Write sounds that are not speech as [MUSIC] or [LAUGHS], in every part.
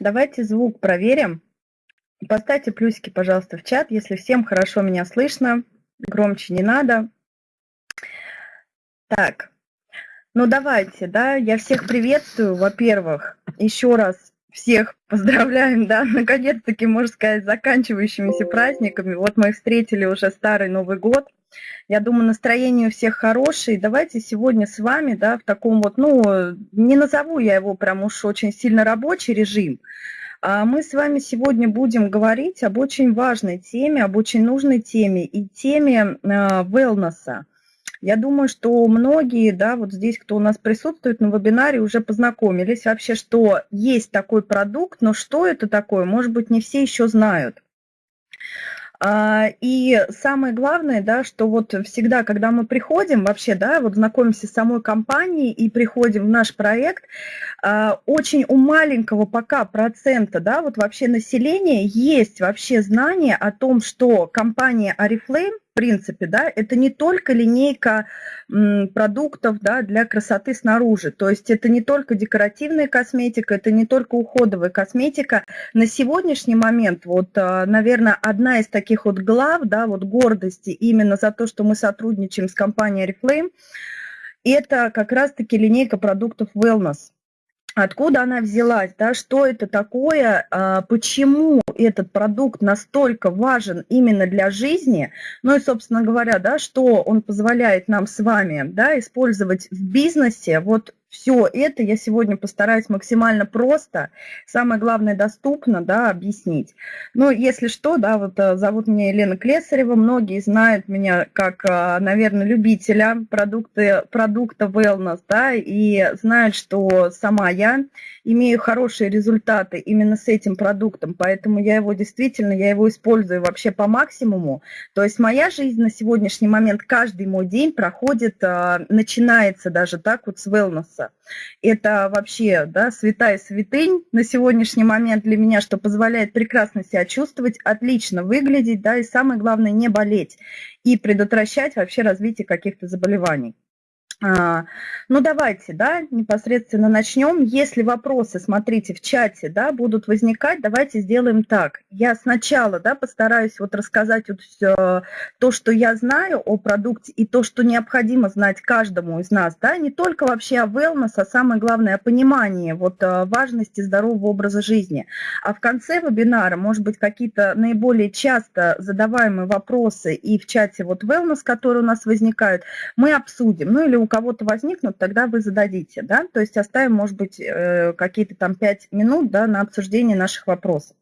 Давайте звук проверим. Поставьте плюсики, пожалуйста, в чат, если всем хорошо меня слышно. Громче не надо. Так, ну давайте, да, я всех приветствую, во-первых, еще раз всех поздравляем, да, [LAUGHS] наконец-таки, можно сказать, заканчивающимися праздниками. Вот мы встретили уже старый Новый год. Я думаю, настроение у всех хорошее. Давайте сегодня с вами, да, в таком вот, ну, не назову я его прям уж очень сильно рабочий режим, а мы с вами сегодня будем говорить об очень важной теме, об очень нужной теме и теме wellness. Я думаю, что многие, да, вот здесь, кто у нас присутствует на вебинаре, уже познакомились вообще, что есть такой продукт, но что это такое, может быть, не все еще знают. А, и самое главное, да, что вот всегда, когда мы приходим вообще, да, вот знакомимся с самой компанией и приходим в наш проект, а, очень у маленького пока процента, да, вот вообще населения есть вообще знание о том, что компания Oriflame принципе, да, это не только линейка продуктов да, для красоты снаружи, то есть это не только декоративная косметика, это не только уходовая косметика. На сегодняшний момент, вот, а, наверное, одна из таких вот глав, да, вот гордости именно за то, что мы сотрудничаем с компанией Reflame, это как раз-таки линейка продуктов Wellness откуда она взялась, да, что это такое, а, почему этот продукт настолько важен именно для жизни, ну и, собственно говоря, да, что он позволяет нам с вами да, использовать в бизнесе, вот все это я сегодня постараюсь максимально просто, самое главное, доступно, да, объяснить. Ну, если что, да, вот э, зовут меня Елена Клесарева, многие знают меня как, э, наверное, любителя продукты, продукта wellness, да, и знают, что сама я имею хорошие результаты именно с этим продуктом, поэтому я его действительно, я его использую вообще по максимуму. То есть моя жизнь на сегодняшний момент, каждый мой день проходит, э, начинается даже так вот с wellness. Это вообще да, святая святынь на сегодняшний момент для меня, что позволяет прекрасно себя чувствовать, отлично выглядеть, да, и самое главное не болеть и предотвращать вообще развитие каких-то заболеваний. А, ну, давайте, да, непосредственно начнем. Если вопросы, смотрите, в чате, да, будут возникать, давайте сделаем так. Я сначала, да, постараюсь вот рассказать вот все, то, что я знаю о продукте и то, что необходимо знать каждому из нас, да, не только вообще о wellness, а самое главное, о понимании вот э, важности здорового образа жизни. А в конце вебинара, может быть, какие-то наиболее часто задаваемые вопросы и в чате вот wellness, которые у нас возникают, мы обсудим, ну или у кого-то возникнут, тогда вы зададите, да, то есть оставим, может быть, э, какие-то там 5 минут, да, на обсуждение наших вопросов.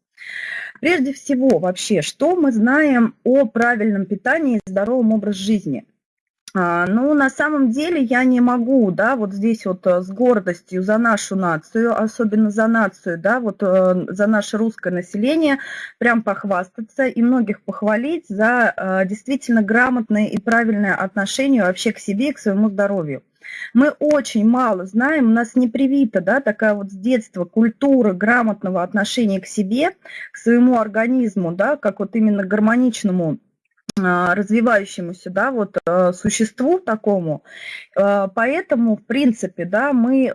Прежде всего, вообще, что мы знаем о правильном питании и здоровом образе жизни – ну, на самом деле я не могу, да, вот здесь вот э, с гордостью за нашу нацию, особенно за нацию, да, вот э, за наше русское население, прям похвастаться и многих похвалить за э, действительно грамотное и правильное отношение вообще к себе и к своему здоровью. Мы очень мало знаем, у нас не привита да, такая вот с детства культура грамотного отношения к себе, к своему организму, да, как вот именно гармоничному а, развивающемуся, да, вот э, существу такому. Э, поэтому, в принципе, да, мы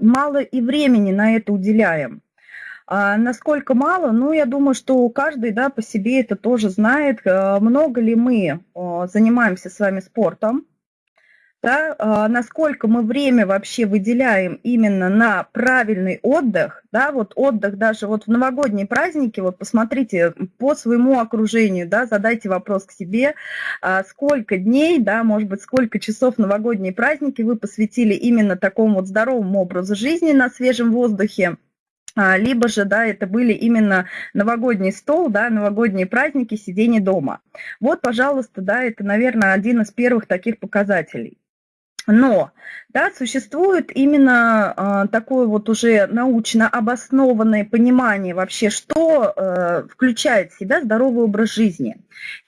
мало и времени на это уделяем. А насколько мало? Ну, я думаю, что каждый да, по себе это тоже знает. Много ли мы занимаемся с вами спортом? Да, а, насколько мы время вообще выделяем именно на правильный отдых, да, вот отдых даже вот в новогодние праздники, вот посмотрите по своему окружению, да, задайте вопрос к себе, а, сколько дней, да, может быть, сколько часов новогодние праздники вы посвятили именно такому вот здоровому образу жизни на свежем воздухе, а, либо же, да, это были именно новогодний стол, да, новогодние праздники, сидение дома. Вот, пожалуйста, да, это, наверное, один из первых таких показателей. Но да, существует именно э, такое вот уже научно обоснованное понимание вообще, что э, включает в себя здоровый образ жизни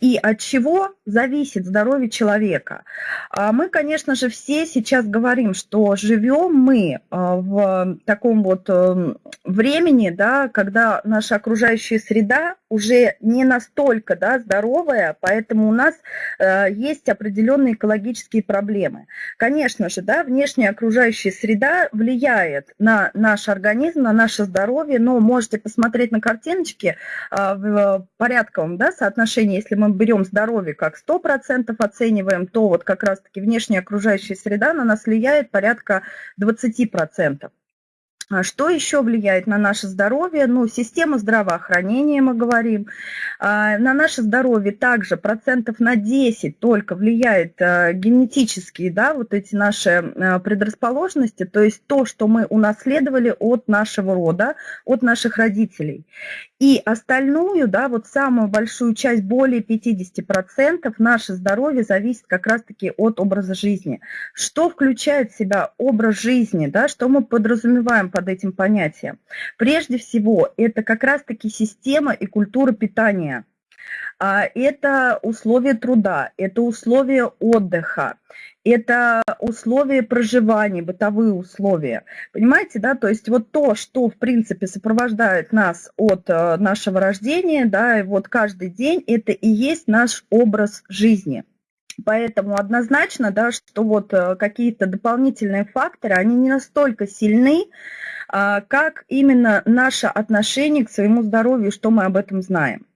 и от чего зависит здоровье человека. А мы, конечно же, все сейчас говорим, что живем мы э, в таком вот э, времени, да, когда наша окружающая среда уже не настолько да, здоровая, поэтому у нас э, есть определенные экологические проблемы. Конечно же, да, внешняя окружающая среда влияет на наш организм, на наше здоровье, но можете посмотреть на картиночке э, в порядковом да, соотношении, если мы берем здоровье как 100% оцениваем, то вот как раз-таки внешняя окружающая среда на нас влияет порядка 20%. А что еще влияет на наше здоровье? Ну, система здравоохранения, мы говорим. А, на наше здоровье также процентов на 10 только влияет а, генетические, да, вот эти наши предрасположенности, то есть то, что мы унаследовали от нашего рода, от наших родителей. И остальную, да, вот самую большую часть, более 50%, наше здоровье зависит как раз-таки от образа жизни. Что включает в себя образ жизни, да, что мы подразумеваем под этим понятием? Прежде всего, это как раз-таки система и культура питания – а, это условия труда, это условия отдыха, это условия проживания, бытовые условия. Понимаете, да, то есть вот то, что, в принципе, сопровождает нас от э, нашего рождения, да, и вот каждый день, это и есть наш образ жизни. Поэтому однозначно, да, что вот э, какие-то дополнительные факторы, они не настолько сильны, а, как именно наше отношение к своему здоровью, что мы об этом знаем.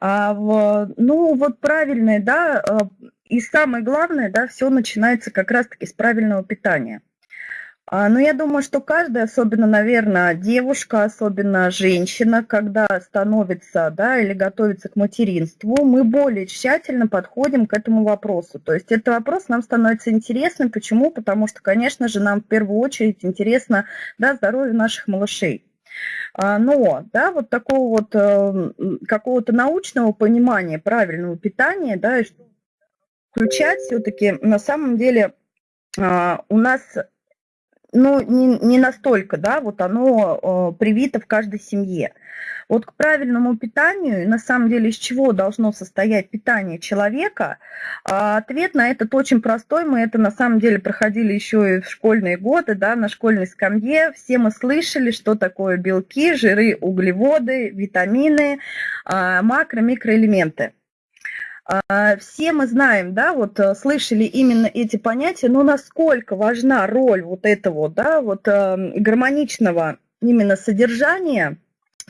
А, ну, вот правильное, да, а, и самое главное, да, все начинается как раз-таки с правильного питания. А, но я думаю, что каждая, особенно, наверное, девушка, особенно женщина, когда становится, да, или готовится к материнству, мы более тщательно подходим к этому вопросу. То есть этот вопрос нам становится интересным. Почему? Потому что, конечно же, нам в первую очередь интересно, да, здоровье наших малышей. А, но, да, вот такого вот э, какого-то научного понимания правильного питания, да, включать все-таки на самом деле а, у нас ну, не, не настолько, да, вот оно э, привито в каждой семье. Вот к правильному питанию, на самом деле, из чего должно состоять питание человека, а ответ на этот очень простой. Мы это на самом деле проходили еще и в школьные годы, да, на школьной скамье. Все мы слышали, что такое белки, жиры, углеводы, витамины, а, макро, микроэлементы. А, все мы знаем, да, вот э, слышали именно эти понятия, но насколько важна роль вот этого, да, вот эм, гармоничного именно содержания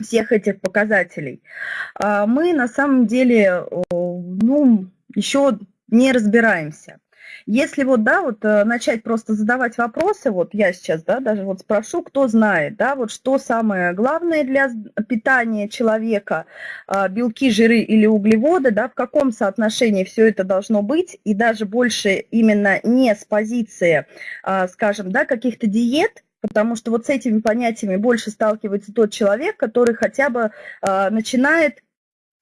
всех этих показателей, а, мы на самом деле, ну, еще не разбираемся. Если вот, да, вот э, начать просто задавать вопросы, вот я сейчас, да, даже вот спрошу, кто знает, да, вот что самое главное для питания человека, а, белки, жиры или углеводы, да, в каком соотношении все это должно быть, и даже больше именно не с позиции, а, скажем, да, каких-то диет, потому что вот с этими понятиями больше сталкивается тот человек, который хотя бы а, начинает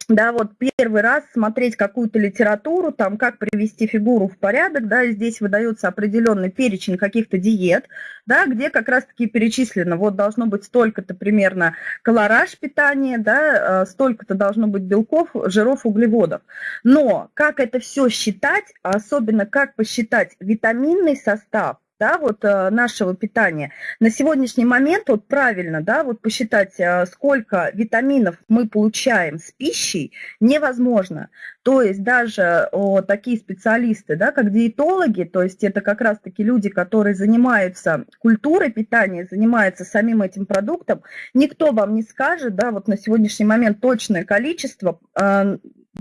да, вот первый раз смотреть какую-то литературу, там, как привести фигуру в порядок, да, здесь выдается определенный перечень каких-то диет, да, где как раз-таки перечислено, вот должно быть столько-то примерно колораж питания, да, э, столько-то должно быть белков, жиров, углеводов. Но как это все считать, а особенно как посчитать витаминный состав, да, вот э, нашего питания. На сегодняшний момент вот правильно, да, вот посчитать, э, сколько витаминов мы получаем с пищей, невозможно. То есть даже о, такие специалисты, да, как диетологи, то есть это как раз-таки люди, которые занимаются культурой питания, занимаются самим этим продуктом, никто вам не скажет, да, вот на сегодняшний момент точное количество э,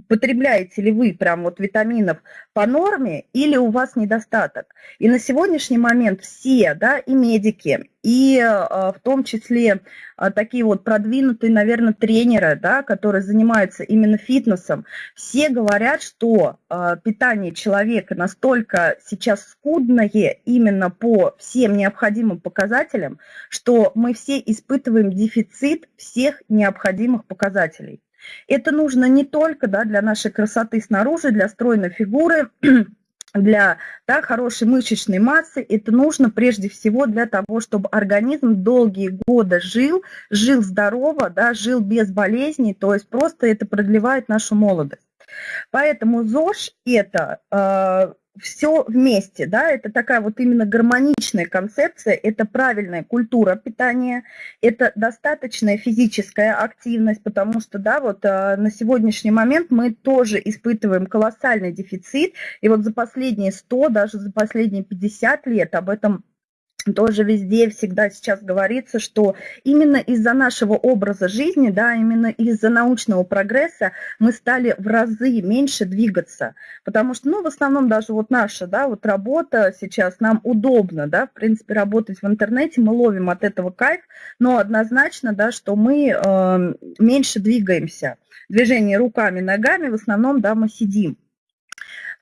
потребляете ли вы прям вот витаминов по норме или у вас недостаток. И на сегодняшний момент все, да, и медики, и э, в том числе э, такие вот продвинутые, наверное, тренеры, да, которые занимаются именно фитнесом, все говорят, что э, питание человека настолько сейчас скудное именно по всем необходимым показателям, что мы все испытываем дефицит всех необходимых показателей. Это нужно не только да, для нашей красоты снаружи, для стройной фигуры, [CLEARS THROAT] для да, хорошей мышечной массы, это нужно прежде всего для того, чтобы организм долгие годы жил, жил здорово, да, жил без болезней, то есть просто это продлевает нашу молодость. Поэтому ЗОЖ – это э, все вместе, да, это такая вот именно гармоничная концепция, это правильная культура питания, это достаточная физическая активность, потому что, да, вот э, на сегодняшний момент мы тоже испытываем колоссальный дефицит, и вот за последние 100, даже за последние 50 лет об этом тоже везде всегда сейчас говорится, что именно из-за нашего образа жизни, да, именно из-за научного прогресса мы стали в разы меньше двигаться, потому что, ну, в основном даже вот наша, да, вот работа сейчас нам удобно, да, в принципе, работать в интернете, мы ловим от этого кайф, но однозначно, да, что мы э, меньше двигаемся. Движение руками, ногами, в основном, да, мы сидим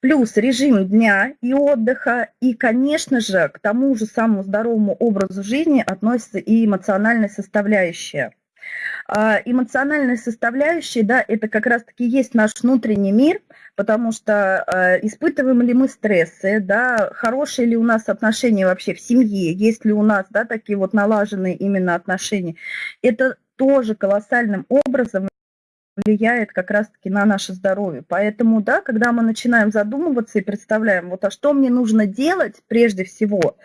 плюс режим дня и отдыха, и, конечно же, к тому же самому здоровому образу жизни относится и эмоциональная составляющая. А, эмоциональная составляющая, да, это как раз-таки есть наш внутренний мир, потому что а, испытываем ли мы стрессы, да, хорошие ли у нас отношения вообще в семье, есть ли у нас, да, такие вот налаженные именно отношения, это тоже колоссальным образом влияет как раз-таки на наше здоровье. Поэтому, да, когда мы начинаем задумываться и представляем, вот а что мне нужно делать прежде всего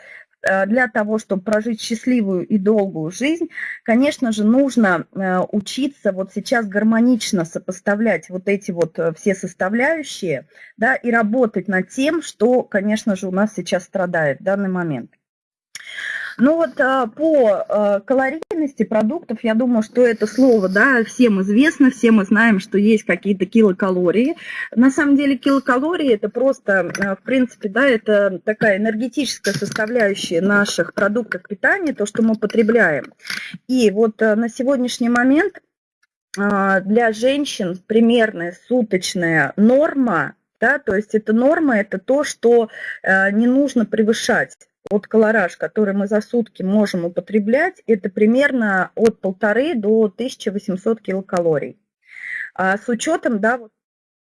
э, для того, чтобы прожить счастливую и долгую жизнь, конечно же, нужно э, учиться вот сейчас гармонично сопоставлять вот эти вот э, все составляющие, да, и работать над тем, что, конечно же, у нас сейчас страдает в данный момент. Ну вот а, по а, калорийности продуктов, я думаю, что это слово, да, всем известно, все мы знаем, что есть какие-то килокалории. На самом деле килокалории это просто, а, в принципе, да, это такая энергетическая составляющая наших продуктов питания, то, что мы потребляем. И вот на сегодняшний момент для женщин примерная суточная норма, да, то есть это норма, это то, что не нужно превышать вот колораж, который мы за сутки можем употреблять, это примерно от полторы до 1800 килокалорий. А с учетом, да, вот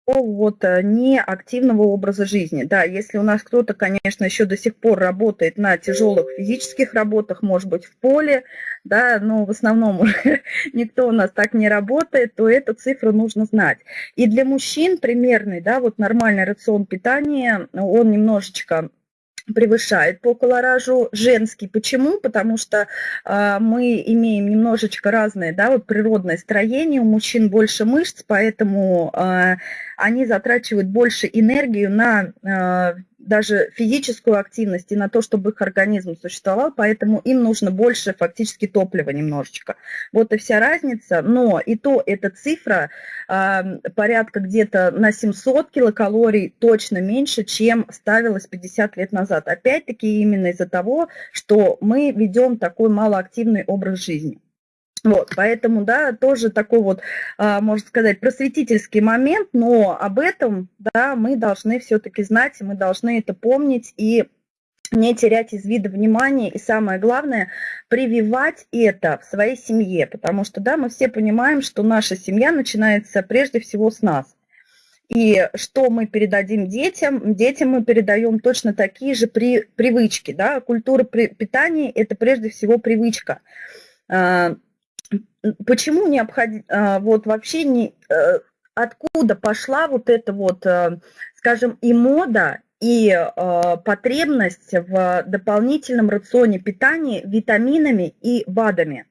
вот э, неактивного образа жизни. Да, если у нас кто-то, конечно, еще до сих пор работает на тяжелых физических работах, может быть, в поле, да, но в основном [LAUGHS] никто у нас так не работает, то эту цифру нужно знать. И для мужчин примерный, да, вот нормальный рацион питания, он немножечко превышает по колоражу женский. Почему? Потому что э, мы имеем немножечко разное, да, вот природное строение, у мужчин больше мышц, поэтому э, они затрачивают больше энергию на э, даже физическую активность и на то, чтобы их организм существовал, поэтому им нужно больше фактически топлива немножечко. Вот и вся разница, но и то эта цифра э, порядка где-то на 700 килокалорий точно меньше, чем ставилась 50 лет назад. Опять-таки именно из-за того, что мы ведем такой малоактивный образ жизни. Вот, поэтому, да, тоже такой вот, а, можно сказать, просветительский момент, но об этом, да, мы должны все-таки знать, мы должны это помнить и не терять из вида внимания и самое главное, прививать это в своей семье, потому что, да, мы все понимаем, что наша семья начинается прежде всего с нас. И что мы передадим детям? Детям мы передаем точно такие же при, привычки. Да? Культура при, питания – это прежде всего привычка. Почему необходимо, а, вот вообще не, э, откуда пошла вот эта вот, э, скажем, и мода, и э, потребность в дополнительном рационе питания витаминами и БАДами.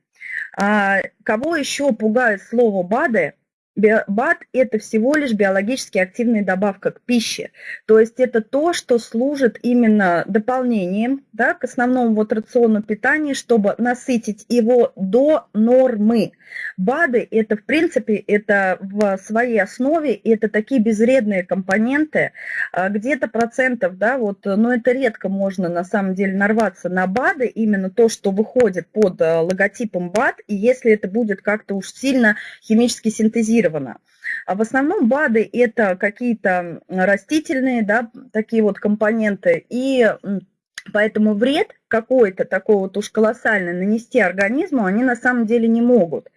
А кого еще пугает слово БАДы? БАД – это всего лишь биологически активная добавка к пище. То есть это то, что служит именно дополнением да, к основному вот рациону питания, чтобы насытить его до нормы. БАДы – это, в принципе, это в своей основе, это такие безвредные компоненты, а, где-то процентов, да, вот, но это редко можно на самом деле нарваться на БАДы, именно то, что выходит под а, логотипом БАД, и если это будет как-то уж сильно химически синтезировано. А в основном БАДы – это какие-то растительные, да, такие вот компоненты, и поэтому вред какой-то такой вот уж колоссальный нанести организму они на самом деле не могут.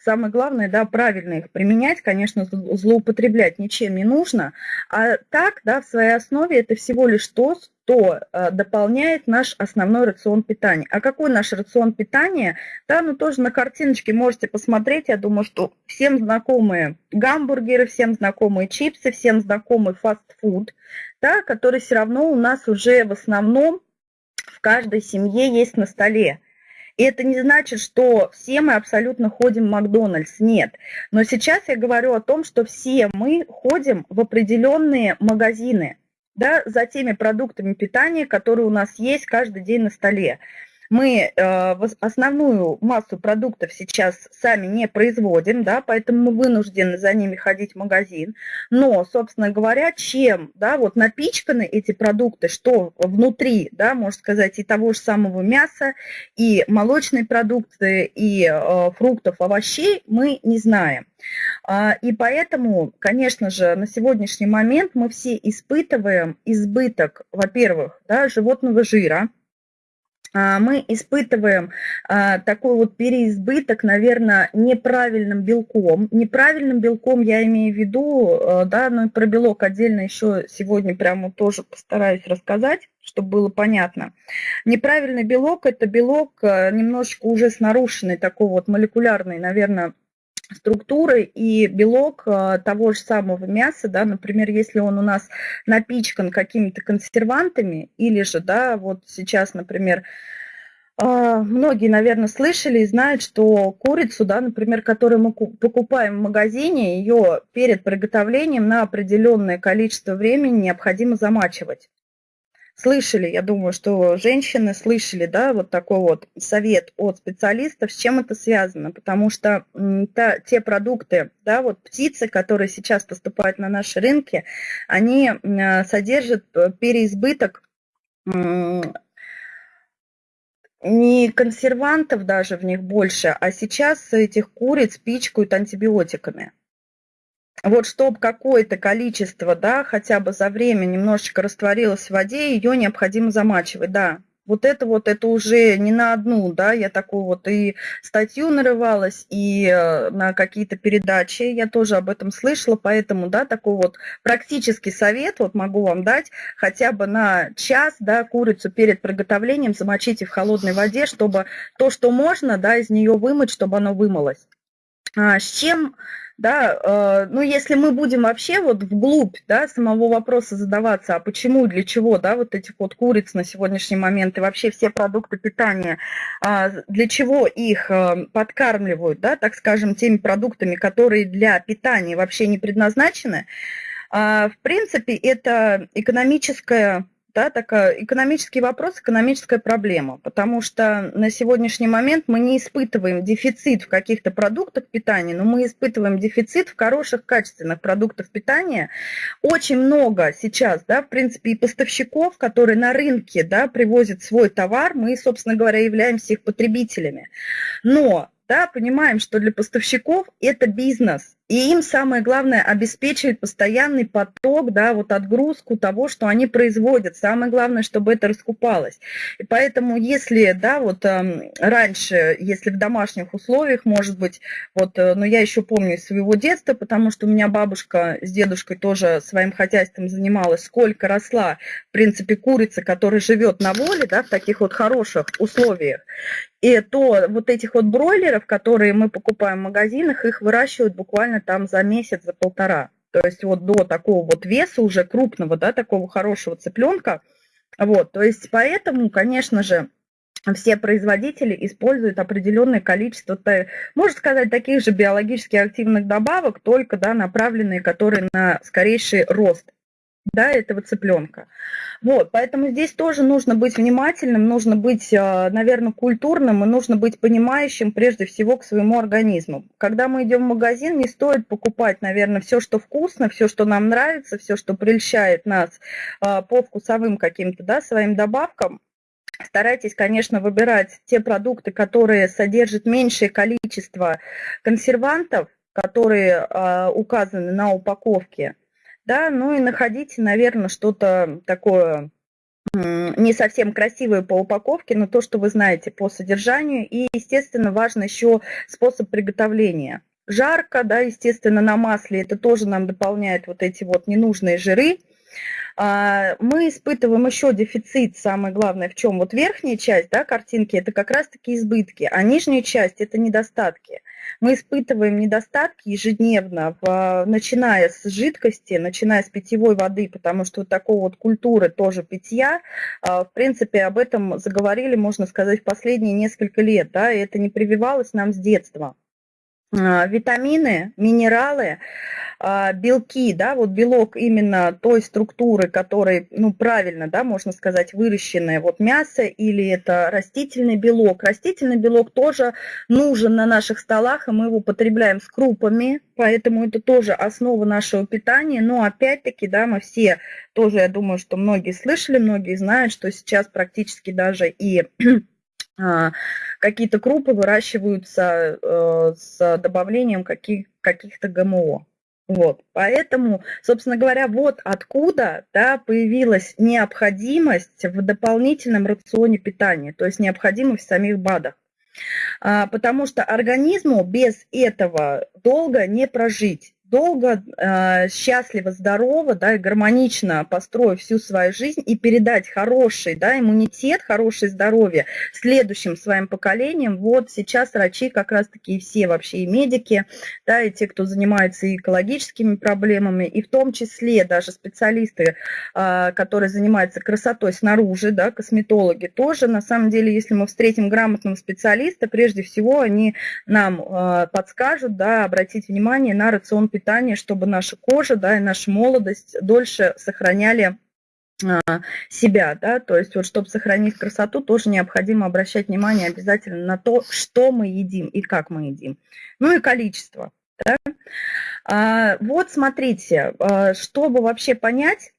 Самое главное, да, правильно их применять, конечно, злоупотреблять ничем не нужно, а так, да, в своей основе это всего лишь то, что э, дополняет наш основной рацион питания. А какой наш рацион питания? Да, ну тоже на картиночке можете посмотреть, я думаю, что всем знакомые гамбургеры, всем знакомые чипсы, всем знакомый фастфуд, да, который все равно у нас уже в основном в каждой семье есть на столе. И это не значит, что все мы абсолютно ходим в Макдональдс, нет. Но сейчас я говорю о том, что все мы ходим в определенные магазины, да, за теми продуктами питания, которые у нас есть каждый день на столе мы э, основную массу продуктов сейчас сами не производим, да, поэтому мы вынуждены за ними ходить в магазин. Но, собственно говоря, чем да, вот напичканы эти продукты, что внутри, да, можно сказать, и того же самого мяса, и молочные продукты, и э, фруктов, овощей, мы не знаем. А, и поэтому, конечно же, на сегодняшний момент мы все испытываем избыток, во-первых, да, животного жира, мы испытываем а, такой вот переизбыток, наверное, неправильным белком. Неправильным белком я имею в виду, а, да, но и про белок отдельно еще сегодня прямо тоже постараюсь рассказать, чтобы было понятно. Неправильный белок – это белок немножечко уже с нарушенной такой вот молекулярной, наверное, структуры и белок а, того же самого мяса, да, например, если он у нас напичкан какими-то консервантами, или же, да, вот сейчас, например, а, многие, наверное, слышали и знают, что курицу, да, например, которую мы покупаем в магазине, ее перед приготовлением на определенное количество времени необходимо замачивать слышали, я думаю, что женщины слышали, да, вот такой вот совет от специалистов, с чем это связано, потому что та, те продукты, да, вот птицы, которые сейчас поступают на наши рынки, они содержат э, переизбыток не консервантов даже в них больше, а сейчас этих куриц пичкают антибиотиками вот чтобы какое-то количество, да, хотя бы за время немножечко растворилось в воде, ее необходимо замачивать, да. Вот это вот, это уже не на одну, да, я такую вот и статью нарывалась, и э, на какие-то передачи я тоже об этом слышала, поэтому, да, такой вот практический совет вот могу вам дать, хотя бы на час, да, курицу перед приготовлением замочите в холодной воде, чтобы то, что можно, да, из нее вымыть, чтобы оно вымылось. А, с чем да, э, ну, если мы будем вообще вот вглубь, да, самого вопроса задаваться, а почему, для чего, да, вот этих вот куриц на сегодняшний момент и вообще все продукты питания, э, для чего их э, подкармливают, да, так скажем, теми продуктами, которые для питания вообще не предназначены, э, в принципе, это экономическая да, такая экономический вопрос, экономическая проблема, потому что на сегодняшний момент мы не испытываем дефицит в каких-то продуктах питания, но мы испытываем дефицит в хороших, качественных продуктах питания. Очень много сейчас, да, в принципе, и поставщиков, которые на рынке, да, привозят свой товар, мы, собственно говоря, являемся их потребителями. Но да, понимаем, что для поставщиков это бизнес, и им самое главное обеспечивать постоянный поток, да, вот отгрузку того, что они производят. Самое главное, чтобы это раскупалось. И поэтому, если, да, вот э, раньше, если в домашних условиях, может быть, вот, э, но я еще помню из своего детства, потому что у меня бабушка с дедушкой тоже своим хозяйством занималась, сколько росла, в принципе, курица, которая живет на воле, да, в таких вот хороших условиях. И то вот этих вот бройлеров, которые мы покупаем в магазинах, их выращивают буквально там за месяц, за полтора. То есть вот до такого вот веса уже крупного, да, такого хорошего цыпленка. Вот, то есть поэтому, конечно же, все производители используют определенное количество, можно сказать, таких же биологически активных добавок, только да, направленные, которые на скорейший рост да, этого цыпленка. Вот, поэтому здесь тоже нужно быть внимательным, нужно быть, а, наверное, культурным и нужно быть понимающим прежде всего к своему организму. Когда мы идем в магазин, не стоит покупать, наверное, все, что вкусно, все, что нам нравится, все, что прельщает нас а, по вкусовым каким-то, да, своим добавкам. Старайтесь, конечно, выбирать те продукты, которые содержат меньшее количество консервантов, которые э, указаны на упаковке, да, ну и находите, наверное, что-то такое не совсем красивое по упаковке, но то, что вы знаете по содержанию. И, естественно, важно еще способ приготовления. Жарко, да, естественно, на масле, это тоже нам дополняет вот эти вот ненужные жиры. А, мы испытываем еще дефицит, самое главное, в чем? Вот верхняя часть да, картинки – это как раз-таки избытки, а нижняя часть – это недостатки – Мы испытываем недостатки ежедневно, в, начиная с жидкости, начиная с питьевой воды, потому что вот такой вот культуры тоже питья, в принципе, об этом заговорили, можно сказать, в последние несколько лет, да, и это не прививалось нам с детства. Витамины, минералы, а, белки, да, вот белок именно той структуры, который, ну, правильно, да, можно сказать, выращенное вот мясо или это растительный белок. Растительный белок тоже нужен на наших столах, и мы его потребляем с крупами, поэтому это тоже основа нашего питания. Но опять-таки, да, мы все тоже, я думаю, что многие слышали, многие знают, что сейчас практически даже и а, [CLEARS THROAT] какие-то крупы выращиваются э, с добавлением каких, каких-то ГМО. Вот, поэтому, собственно говоря, вот откуда да, появилась необходимость в дополнительном рационе питания, то есть необходимость в самих БАДах. А, потому что организму без этого долго не прожить долго, э, счастливо, здорово, да, и гармонично построив всю свою жизнь и передать хороший, да, иммунитет, хорошее здоровье следующим своим поколениям. Вот сейчас врачи как раз-таки и все вообще и медики, да, и те, кто занимается экологическими проблемами, и в том числе даже специалисты, э, которые занимаются красотой снаружи, да, косметологи тоже, на самом деле, если мы встретим грамотного специалиста, прежде всего они нам э, подскажут, да, обратить внимание на рацион питания питания, чтобы наша кожа да, и наша молодость дольше сохраняли а, себя, да, то есть вот чтобы сохранить красоту, тоже необходимо обращать внимание обязательно на то, что мы едим и как мы едим. Ну и количество, да. А, вот смотрите, а, чтобы вообще понять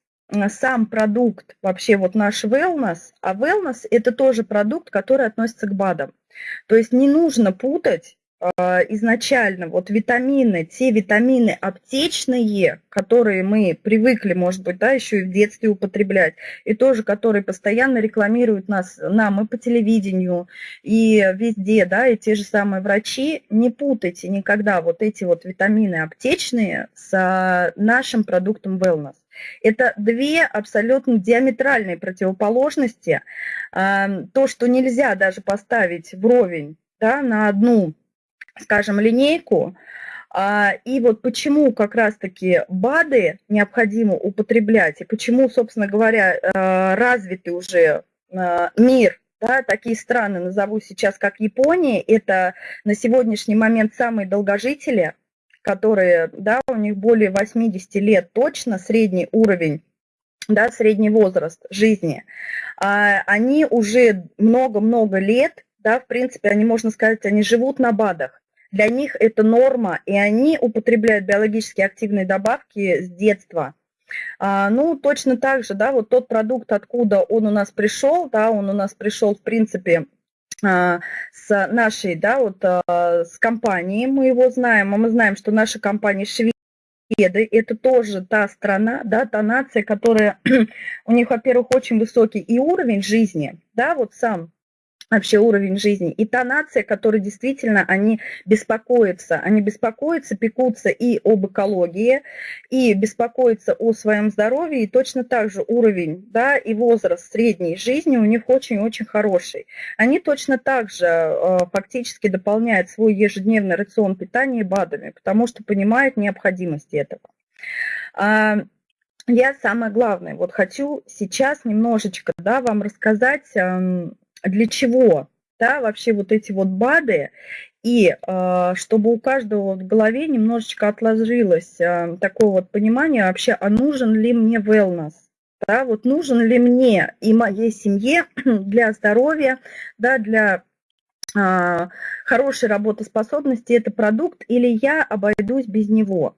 сам продукт, вообще вот наш wellness, а wellness это тоже продукт, который относится к БАДам. То есть не нужно путать а, изначально вот витамины, те витамины аптечные, которые мы привыкли, может быть, да, еще и в детстве употреблять, и тоже, которые постоянно рекламируют нас, нам и по телевидению, и везде, да, и те же самые врачи, не путайте никогда вот эти вот витамины аптечные с нашим продуктом wellness. Это две абсолютно диаметральные противоположности. А, то, что нельзя даже поставить вровень да, на одну скажем, линейку. А, и вот почему как раз-таки БАДы необходимо употреблять, и почему, собственно говоря, э, развитый уже э, мир, да, такие страны назову сейчас как Япония, это на сегодняшний момент самые долгожители, которые, да, у них более 80 лет точно, средний уровень да, средний возраст жизни, а, они уже много-много лет, да, в принципе, они, можно сказать, они живут на БАДах для них это норма, и они употребляют биологически активные добавки с детства. А, ну, точно так же, да, вот тот продукт, откуда он у нас пришел, да, он у нас пришел, в принципе, а, с нашей, да, вот а, с компанией, мы его знаем, а мы знаем, что наша компания Шведы, это тоже та страна, да, та нация, которая, [CLEARS THROAT] у них, во-первых, очень высокий и уровень жизни, да, вот сам вообще уровень жизни. И та нация, которая действительно, они беспокоятся, они беспокоятся, пекутся и об экологии, и беспокоятся о своем здоровье, и точно так же уровень, да, и возраст средней жизни у них очень-очень хороший. Они точно так же э, фактически дополняют свой ежедневный рацион питания БАДами, потому что понимают необходимость этого. А, я самое главное, вот хочу сейчас немножечко да, вам рассказать для чего да, вообще вот эти вот БАДы, и э, чтобы у каждого в голове немножечко отложилось э, такое вот понимание вообще, а нужен ли мне wellness, да, вот нужен ли мне и моей семье [CLEARS THROAT] для здоровья, да, для э, хорошей работоспособности это продукт, или я обойдусь без него.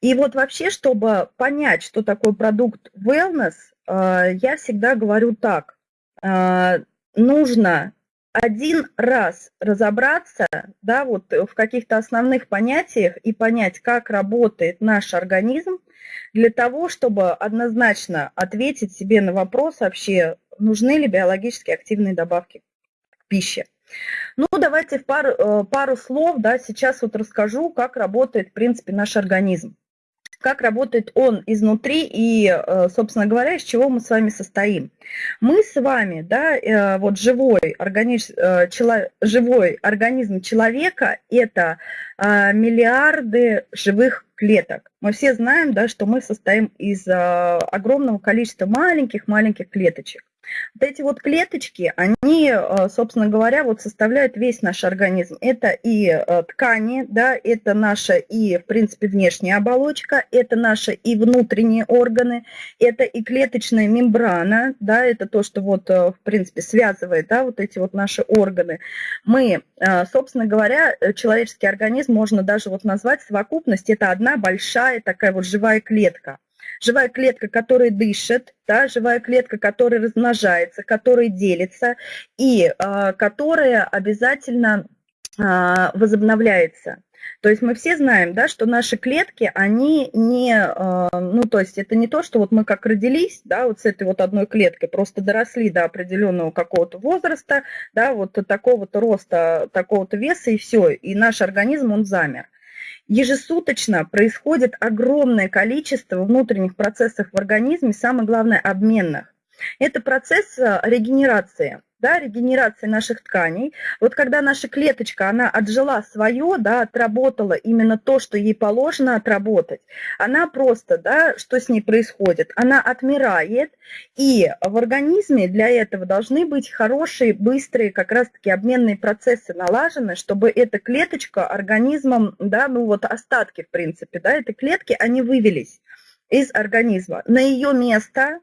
И вот вообще, чтобы понять, что такое продукт wellness, э, я всегда говорю так, нужно один раз разобраться да, вот в каких-то основных понятиях и понять, как работает наш организм, для того, чтобы однозначно ответить себе на вопрос вообще, нужны ли биологически активные добавки к пище. Ну, давайте в пару, э, пару слов, да, сейчас вот расскажу, как работает, в принципе, наш организм. Как работает он изнутри и, э, собственно говоря, из чего мы с вами состоим. Мы с вами, да, э, вот живой организм, э, живой организм человека – это миллиарды живых клеток. Мы все знаем, да, что мы состоим из огромного количества маленьких-маленьких клеточек. Вот эти вот клеточки, они, э, собственно говоря, вот составляют весь наш организм. Это и э, ткани, да, это наша и, в принципе, внешняя оболочка, это наши и внутренние органы, это и клеточная мембрана, да, это то, что вот, э, в принципе, связывает, да, вот эти вот наши органы. Мы, собственно говоря, человеческий организм можно даже вот назвать совокупность, это одна большая такая вот живая клетка живая клетка, которая дышит, да, живая клетка, которая размножается, которая делится и э, которая обязательно э, возобновляется. То есть мы все знаем, да, что наши клетки, они не, ну, то есть это не то, что вот мы как родились, да, вот с этой вот одной клеткой, просто доросли до определенного какого-то возраста, да, вот такого-то роста, такого-то веса и все, и наш организм, он замер. Ежесуточно происходит огромное количество внутренних процессов в организме, самое главное, обменных. Это процесс э, регенерации да, регенерации наших тканей. Вот когда наша клеточка, она отжила свое, да, отработала именно то, что ей положено отработать, она просто, да, что с ней происходит? Она отмирает, и в организме для этого должны быть хорошие, быстрые как раз-таки обменные процессы налажены, чтобы эта клеточка организмом, да, ну вот остатки, в принципе, да, этой клетки, они вывелись из организма. На ее место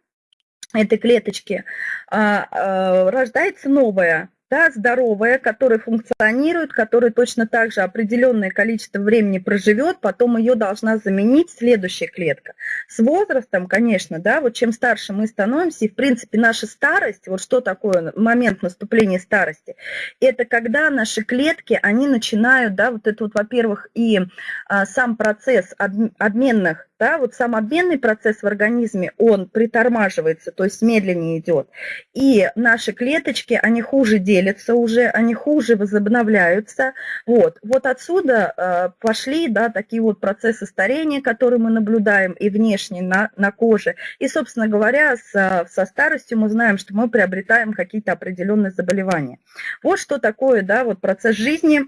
этой клеточки, а, а, рождается новая да, здоровая, которая функционирует, которая точно так же определенное количество времени проживет, потом ее должна заменить следующая клетка. С возрастом, конечно, да, вот чем старше мы становимся, и в принципе наша старость, вот что такое момент наступления старости, это когда наши клетки, они начинают, да, вот это вот, во-первых, и а, сам процесс обменных да, вот сам обменный процесс в организме, он притормаживается, то есть медленнее идет. И наши клеточки, они хуже делятся уже, они хуже возобновляются. Вот, вот отсюда э, пошли, да, такие вот процессы старения, которые мы наблюдаем и внешне на, на коже. И, собственно говоря, с, со старостью мы знаем, что мы приобретаем какие-то определенные заболевания. Вот что такое, да, вот процесс жизни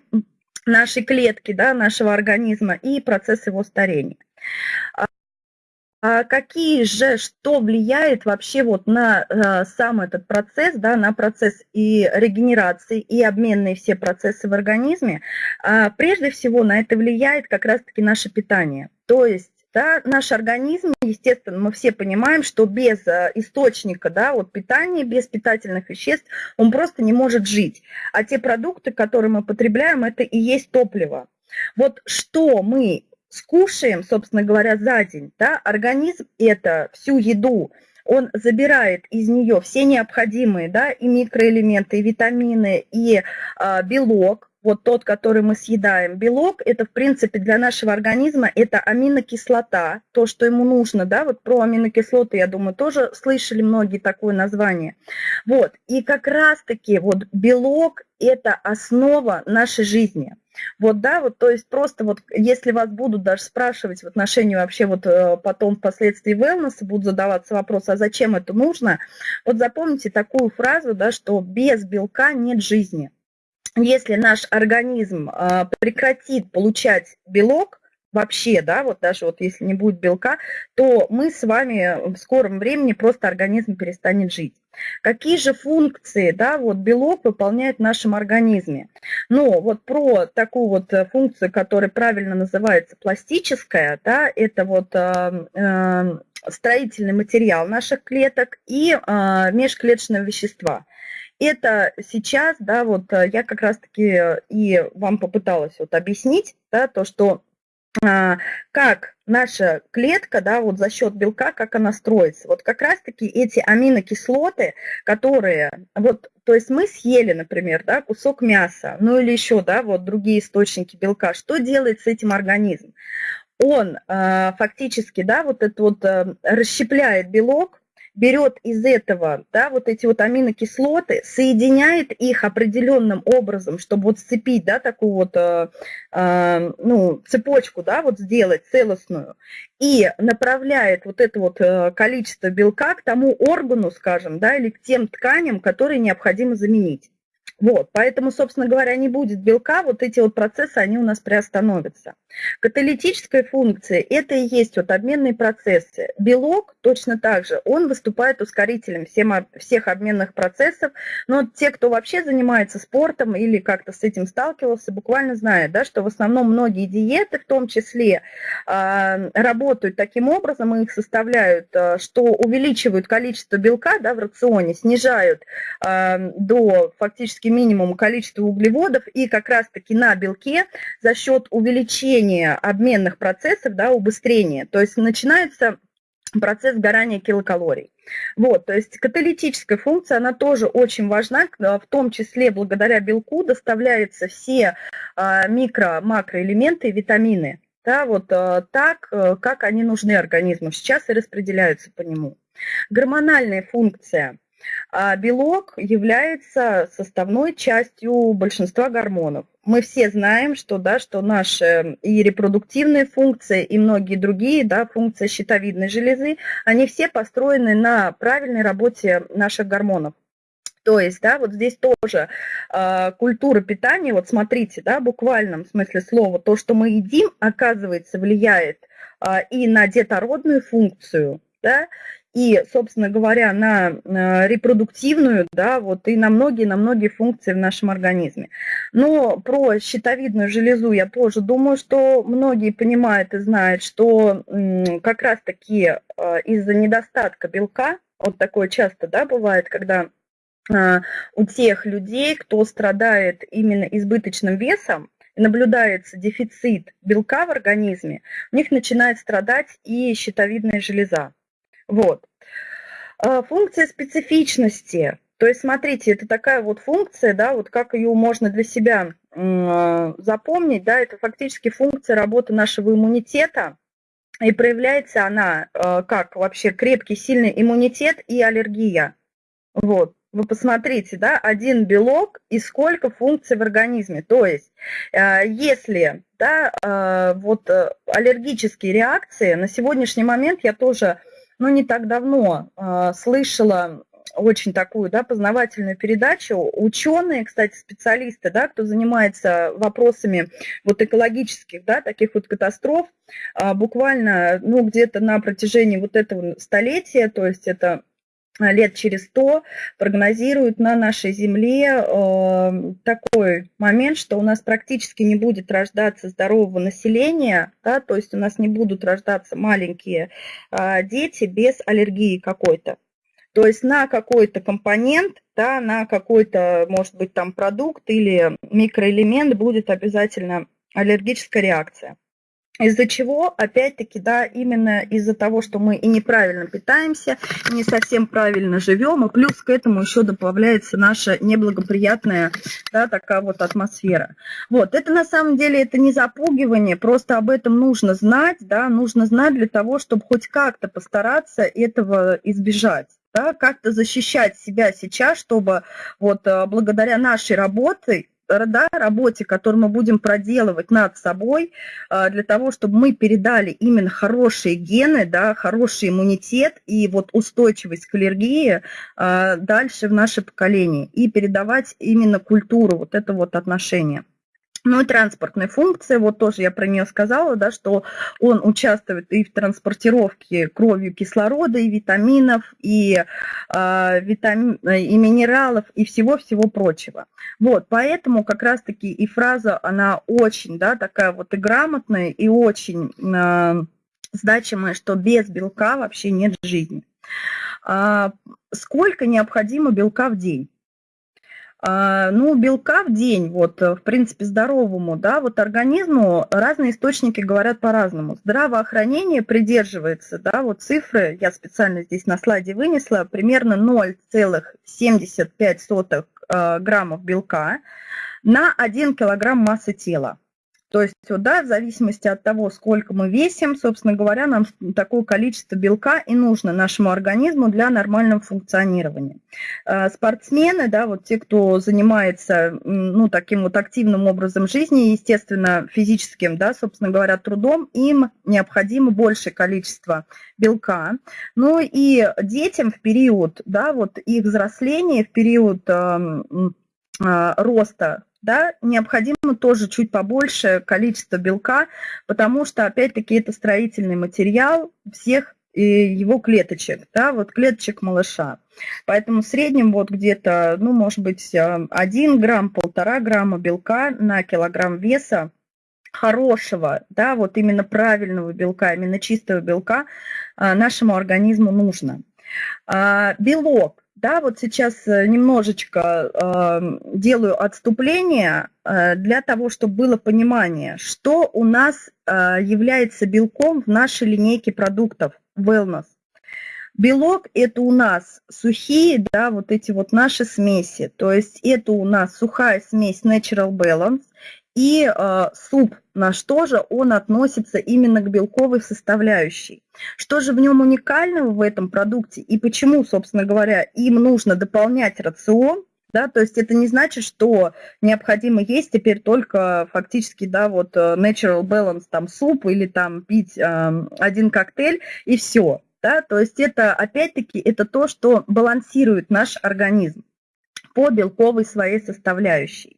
нашей клетки, да, нашего организма и процесс его старения. А какие же, что влияет вообще вот на э, сам этот процесс, да, на процесс и регенерации, и обменные все процессы в организме? А, прежде всего на это влияет как раз-таки наше питание. То есть да, наш организм, естественно, мы все понимаем, что без э, источника да, вот питания, без питательных веществ он просто не может жить. А те продукты, которые мы потребляем, это и есть топливо. Вот что мы скушаем, собственно говоря, за день, да, организм это всю еду, он забирает из нее все необходимые, да, и микроэлементы, и витамины, и а, белок, вот тот, который мы съедаем. Белок – это, в принципе, для нашего организма это аминокислота, то, что ему нужно, да, вот про аминокислоты, я думаю, тоже слышали многие такое название. Вот, и как раз-таки вот белок – это основа нашей жизни – вот, да, вот, то есть просто вот, если вас будут даже спрашивать в отношении вообще вот э, потом впоследствии wellness, будут задаваться вопросы, а зачем это нужно, вот запомните такую фразу, да, что без белка нет жизни. Если наш организм э, прекратит получать белок, вообще, да, вот даже вот если не будет белка, то мы с вами в скором времени просто организм перестанет жить. Какие же функции, да, вот белок выполняет в нашем организме? Ну, вот про такую вот э, функцию, которая правильно называется пластическая, да, это вот э, э, строительный материал наших клеток и э, межклеточные вещества. Это сейчас, да, вот э, я как раз-таки и вам попыталась вот объяснить, да, то, что как наша клетка, да, вот за счет белка, как она строится. Вот как раз-таки эти аминокислоты, которые, вот, то есть мы съели, например, да, кусок мяса, ну или еще, да, вот другие источники белка, что делает с этим организм? Он э, фактически, да, вот это вот э, расщепляет белок, берет из этого, да, вот эти вот аминокислоты, соединяет их определенным образом, чтобы вот сцепить, да, такую вот, э, э, ну, цепочку, да, вот сделать целостную, и направляет вот это вот э, количество белка к тому органу, скажем, да, или к тем тканям, которые необходимо заменить. Вот, поэтому, собственно говоря, не будет белка, вот эти вот процессы, они у нас приостановятся. Каталитическая функция – это и есть вот обменные процессы. Белок точно так же, он выступает ускорителем всем, всех обменных процессов, но те, кто вообще занимается спортом или как-то с этим сталкивался, буквально знают, да, что в основном многие диеты, в том числе, э, работают таким образом, и их составляют, э, что увеличивают количество белка да, в рационе, снижают э, до фактически минимума количество углеводов, и как раз-таки на белке за счет увеличения обменных процессов, да, убыстрение. То есть начинается процесс сгорания килокалорий. Вот, то есть каталитическая функция, она тоже очень важна, в том числе благодаря белку доставляются все а, микро-макроэлементы и витамины, да, вот а, так, э, как они нужны организму, сейчас и распределяются по нему. Гормональная функция – а белок является составной частью большинства гормонов. Мы все знаем, что, да, что наши и репродуктивные функции, и многие другие да, функции щитовидной железы, они все построены на правильной работе наших гормонов. То есть, да, вот здесь тоже э, культура питания, вот смотрите, да, в буквальном смысле слова, то, что мы едим, оказывается, влияет э, и на детородную функцию, да, и, собственно говоря, на э, репродуктивную, да, вот и на многие, на многие функции в нашем организме. Но про щитовидную железу я тоже думаю, что многие понимают и знают, что как раз-таки э, из-за недостатка белка, вот такое часто, да, бывает, когда э, у тех людей, кто страдает именно избыточным весом, наблюдается дефицит белка в организме, у них начинает страдать и щитовидная железа. Вот. А, функция специфичности. То есть, смотрите, это такая вот функция, да, вот как ее можно для себя запомнить, да, это фактически функция работы нашего иммунитета, и проявляется она а, как вообще крепкий, сильный иммунитет и аллергия. Вот, вы посмотрите, да, один белок и сколько функций в организме. То есть, а, если, да, вот аллергические реакции, на сегодняшний момент я тоже ну, не так давно э, слышала очень такую да, познавательную передачу. Ученые, кстати, специалисты, да, кто занимается вопросами вот экологических, да, таких вот катастроф, э, буквально ну, где-то на протяжении вот этого столетия, то есть это лет через сто прогнозируют на нашей Земле э, такой момент, что у нас практически не будет рождаться здорового населения, да, то есть у нас не будут рождаться маленькие э, дети без аллергии какой-то. То есть на какой-то компонент, да, на какой-то, может быть, там продукт или микроэлемент будет обязательно аллергическая реакция. Из-за чего, опять-таки, да, именно из-за того, что мы и неправильно питаемся, и не совсем правильно живем, и плюс к этому еще добавляется наша неблагоприятная, да, такая вот атмосфера. Вот, это на самом деле, это не запугивание, просто об этом нужно знать, да, нужно знать для того, чтобы хоть как-то постараться этого избежать да, как-то защищать себя сейчас, чтобы вот э, благодаря нашей работе да, работе, которую мы будем проделывать над собой, а, для того, чтобы мы передали именно хорошие гены, да, хороший иммунитет и вот устойчивость к аллергии а, дальше в наше поколение и передавать именно культуру, вот это вот отношение. Ну и транспортная функция, вот тоже я про нее сказала, да, что он участвует и в транспортировке кровью кислорода, и витаминов, и, э, витами, и минералов, и всего-всего прочего. Вот, поэтому как раз-таки и фраза, она очень, да, такая вот и грамотная, и очень э, значимая, что без белка вообще нет жизни. А, сколько необходимо белка в день? А, ну, белка в день, вот, э, в принципе, здоровому, да, вот организму разные источники говорят по-разному. Здравоохранение придерживается, да, вот цифры, я специально здесь на слайде вынесла, примерно 0,75 э, граммов белка на 1 килограмм массы тела. То есть, вот, да, в зависимости от того, сколько мы весим, собственно говоря, нам такое количество белка и нужно нашему организму для нормального функционирования. А, спортсмены, да, вот те, кто занимается, ну, таким вот активным образом жизни, естественно, физическим, да, собственно говоря, трудом, им необходимо большее количество белка. Ну и детям в период, да, вот их взросления, в период э, э, роста да, необходимо тоже чуть побольше количество белка, потому что, опять-таки, это строительный материал всех э, его клеточек, да, вот клеточек малыша. Поэтому в среднем вот где-то, ну, может быть, 1 грамм, полтора грамма белка на килограмм веса хорошего, да, вот именно правильного белка, именно чистого белка а, нашему организму нужно. А, белок да, вот сейчас э, немножечко э, делаю отступление э, для того, чтобы было понимание, что у нас э, является белком в нашей линейке продуктов Wellness. Белок – это у нас сухие, да, вот эти вот наши смеси. То есть это у нас сухая смесь Natural Balance и э, суп наш тоже, он относится именно к белковой составляющей. Что же в нем уникального в этом продукте и почему, собственно говоря, им нужно дополнять рацион, да, то есть это не значит, что необходимо есть теперь только фактически, да, вот э, natural balance, там, суп или там пить э, один коктейль и все, да, то есть это, опять-таки, это то, что балансирует наш организм по белковой своей составляющей.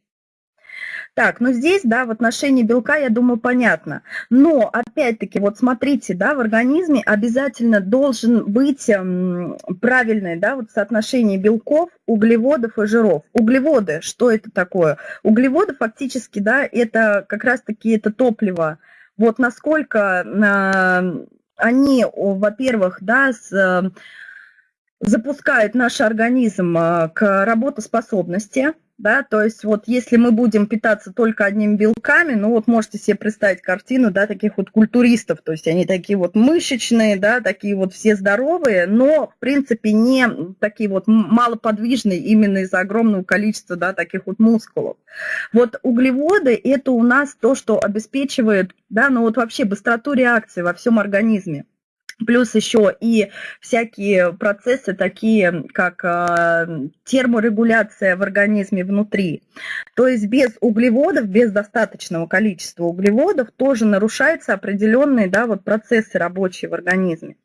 Так, ну здесь, да, в отношении белка, я думаю, понятно. Но, опять-таки, вот смотрите, да, в организме обязательно должен быть эм, правильное, да, вот соотношение белков, углеводов и жиров. Углеводы, что это такое? Углеводы фактически, да, это как раз-таки это топливо. Вот насколько э, они, во-первых, да, с, э, запускают наш организм э, к работоспособности, да, то есть вот если мы будем питаться только одними белками, ну вот можете себе представить картину, да, таких вот культуристов, то есть они такие вот мышечные, да, такие вот все здоровые, но в принципе не такие вот малоподвижные именно из-за огромного количества, да, таких вот мускулов. Вот углеводы – это у нас то, что обеспечивает, да, ну вот вообще быстроту реакции во всем организме. Плюс еще и всякие процессы, такие как а, терморегуляция в организме внутри. То есть без углеводов, без достаточного количества углеводов тоже нарушаются определенные да, вот процессы рабочие в организме.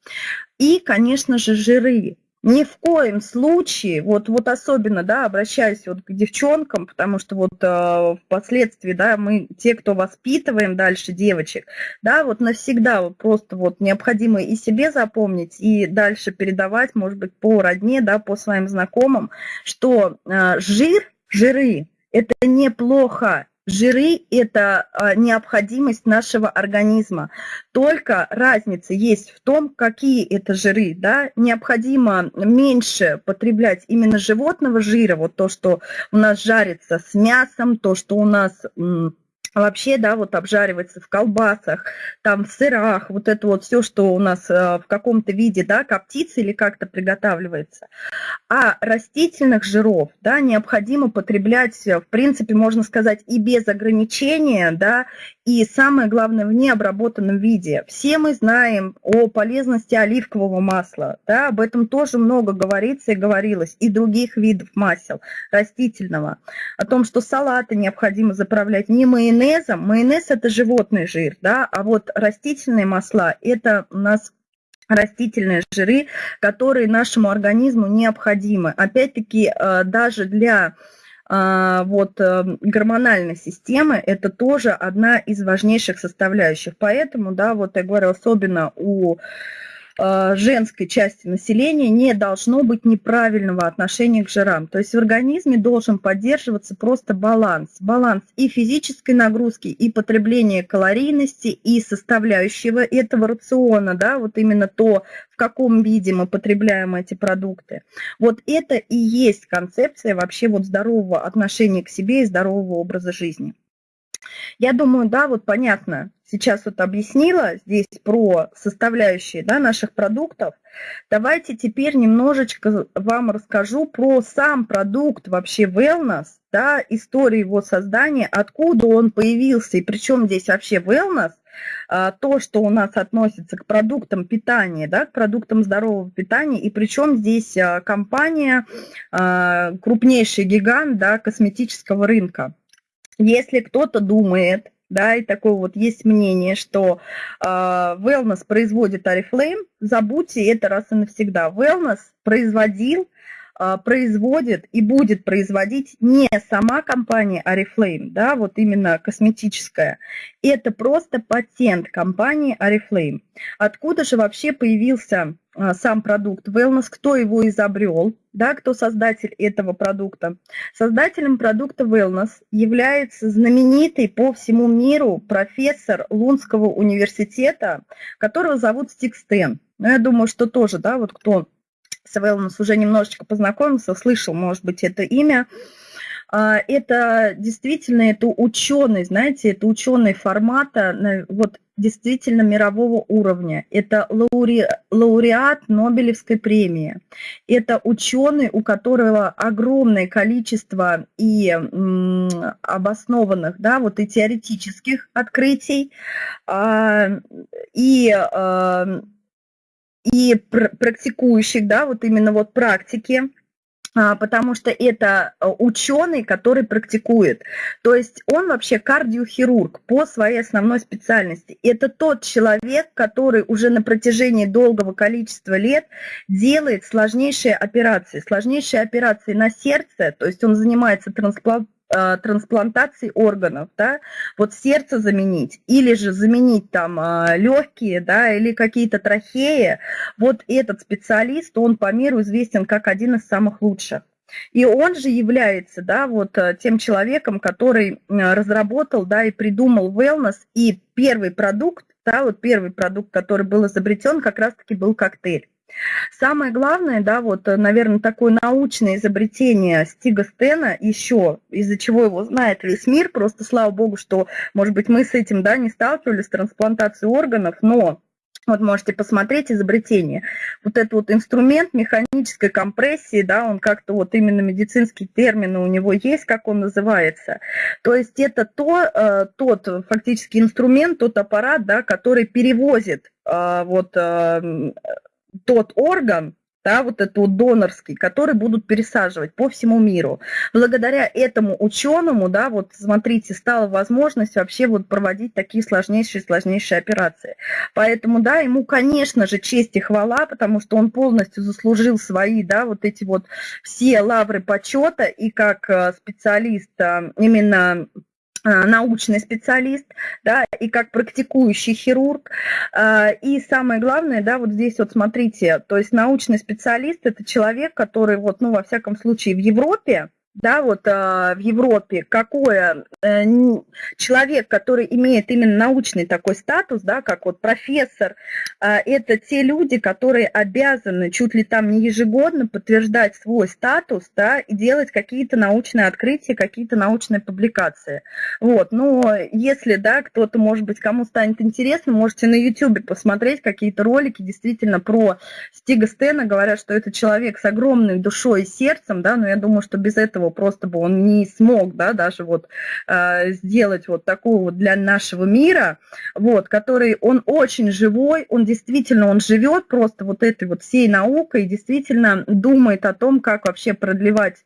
И, конечно же, жиры. Ни в коем случае, вот, вот особенно, да, обращаюсь вот к девчонкам, потому что вот э, впоследствии, да, мы, те, кто воспитываем дальше девочек, да, вот навсегда вот просто вот необходимо и себе запомнить, и дальше передавать, может быть, по родне, да, по своим знакомым, что э, жир, жиры, это неплохо, Жиры – это а, необходимость нашего организма. Только разница есть в том, какие это жиры. Да? Необходимо меньше потреблять именно животного жира, вот то, что у нас жарится с мясом, то, что у нас вообще, да, вот обжаривается в колбасах, там в сырах, вот это вот все, что у нас э, в каком-то виде, да, коптится или как-то приготавливается. А растительных жиров, да, необходимо потреблять, э, в принципе, можно сказать, и без ограничения, да, и самое главное, в необработанном виде. Все мы знаем о полезности оливкового масла, да, об этом тоже много говорится и говорилось, и других видов масел растительного, о том, что салаты необходимо заправлять не майонезом, майонез это животный жир, да, а вот растительные масла это у нас растительные жиры, которые нашему организму необходимы. Опять-таки, э, даже для а, вот э, гормональной системы это тоже одна из важнейших составляющих. Поэтому, да, вот я говорю, особенно у женской части населения не должно быть неправильного отношения к жирам. То есть в организме должен поддерживаться просто баланс. Баланс и физической нагрузки, и потребления калорийности, и составляющего этого рациона, да, вот именно то, в каком виде мы потребляем эти продукты. Вот это и есть концепция вообще вот здорового отношения к себе и здорового образа жизни. Я думаю, да, вот понятно сейчас вот объяснила здесь про составляющие да, наших продуктов, давайте теперь немножечко вам расскажу про сам продукт вообще wellness, да, историю его создания, откуда он появился и причем здесь вообще wellness, а, то, что у нас относится к продуктам питания, да, к продуктам здорового питания, и причем здесь а, компания, а, крупнейший гигант да, косметического рынка. Если кто-то думает, да, и такое вот есть мнение, что э, Wellness производит Oriflame, забудьте это раз и навсегда. Wellness производил а, производит и будет производить не сама компания Oriflame, да, вот именно косметическая, это просто патент компании Oriflame. Откуда же вообще появился сам продукт Wellness, кто его изобрел, да, кто создатель этого продукта. Создателем продукта Wellness является знаменитый по всему миру профессор Лунского университета, которого зовут Стик Стен. Ну, я думаю, что тоже, да, вот кто с Wellness уже немножечко познакомился, слышал, может быть, это имя. А, это действительно, это ученый, знаете, это ученый формата, вот действительно мирового уровня. Это лауре, лауреат Нобелевской премии. Это ученый, у которого огромное количество и обоснованных, да, вот и теоретических открытий, а, и а, и практикующих, да, вот именно вот практики, потому что это э, ученый, который практикует. То есть он вообще кардиохирург по своей основной специальности. Это тот человек, который уже на протяжении долгого количества лет делает сложнейшие операции. Сложнейшие операции на сердце, то есть он занимается трансплантацией э, трансплантации органов, да, вот сердце заменить, или же заменить там э, легкие, да, или какие-то трахеи, вот этот специалист, он по миру известен как один из самых лучших. И он же является, да, вот э, тем человеком, который разработал, да, и придумал wellness, и первый продукт, да, вот первый продукт, который был изобретен, как раз-таки был коктейль. Самое главное, да, вот, э, наверное, такое научное изобретение Стига Стена еще, из-за чего его знает весь мир, просто слава богу, что, может быть, мы с этим, да, не сталкивались, с трансплантацией органов, но вот можете посмотреть изобретение. Вот этот вот инструмент механической компрессии, да, он как-то вот именно медицинские термины у него есть, как он называется. То есть это то, э, тот фактически инструмент, тот аппарат, да, который перевозит э, вот тот орган, да, вот этот вот донорский, который будут пересаживать по всему миру. Благодаря этому ученому, да, вот смотрите, стала возможность вообще вот проводить такие сложнейшие, сложнейшие операции. Поэтому, да, ему, конечно же, честь и хвала, потому что он полностью заслужил свои, да, вот эти вот все лавры почета и как э, специалист э, именно научный специалист, да, и как практикующий хирург. А, и самое главное, да, вот здесь вот смотрите, то есть научный специалист – это человек, который вот, ну, во всяком случае, в Европе, да, вот а, в Европе, какое э, человек, который имеет именно научный такой статус, да, как вот профессор, а, это те люди, которые обязаны чуть ли там не ежегодно подтверждать свой статус, да, и делать какие-то научные открытия, какие-то научные публикации. Вот, но если, да, кто-то, может быть, кому станет интересно, можете на YouTube посмотреть какие-то ролики действительно про Стига Стена, говорят, что это человек с огромной душой и сердцем, да, но я думаю, что без этого этого просто бы он не смог, да, даже вот э, сделать вот такую вот для нашего мира, вот, который, он очень живой, он действительно, он живет просто вот этой вот всей наукой, действительно думает о том, как вообще продлевать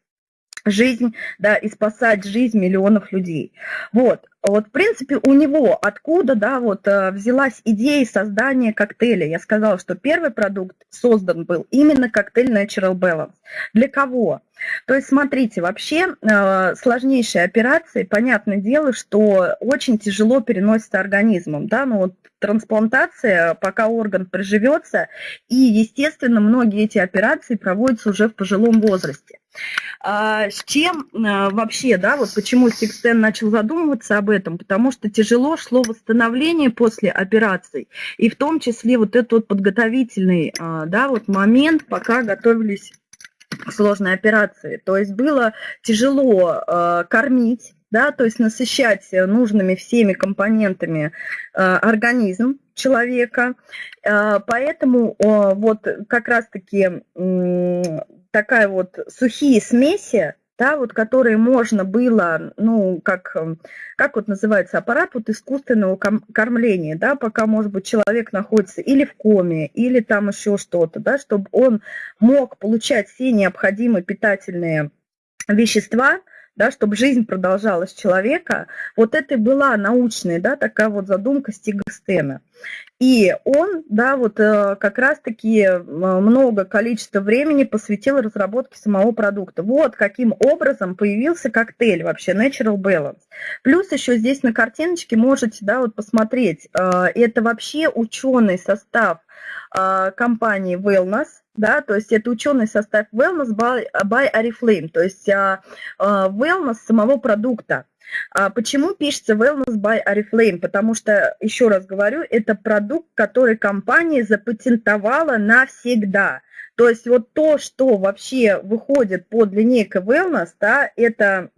жизнь, да, и спасать жизнь миллионов людей. Вот, вот, в принципе, у него откуда, да, вот э, взялась идея создания коктейля. Я сказала, что первый продукт создан был именно коктейль Natural Balance. Для кого? То есть, смотрите, вообще э, сложнейшие операции, понятное дело, что очень тяжело переносятся организмом, да, ну вот трансплантация, пока орган приживется, и, естественно, многие эти операции проводятся уже в пожилом возрасте. А с чем а, вообще, да, вот почему Сикстен начал задумываться об этом? Потому что тяжело шло восстановление после операций, и в том числе вот этот вот подготовительный, а, да, вот момент, пока готовились к сложной операции. То есть было тяжело а, кормить, да, то есть насыщать нужными всеми компонентами э, организм человека. Э, поэтому э, вот как раз-таки такая вот сухие смеси, да, вот которые можно было, ну, как, как вот называется аппарат вот искусственного кормления, да, пока, может быть, человек находится или в коме, или там еще что-то, да, чтобы он мог получать все необходимые питательные вещества, да, чтобы жизнь продолжалась человека, вот это и была научная, да, такая вот задумка Стига Стена. И он, да, вот э, как раз-таки э, много количества времени посвятил разработке самого продукта. Вот каким образом появился коктейль вообще Natural Balance. Плюс еще здесь на картиночке можете, да, вот посмотреть, э, это вообще ученый состав компании Wellness, да, то есть это ученый состав wellness by, by Oriflame, то есть а, wellness самого продукта. А почему пишется wellness by Oriflame? Потому что, еще раз говорю, это продукт, который компания запатентовала навсегда. То есть вот то, что вообще выходит под линейкой wellness, да, это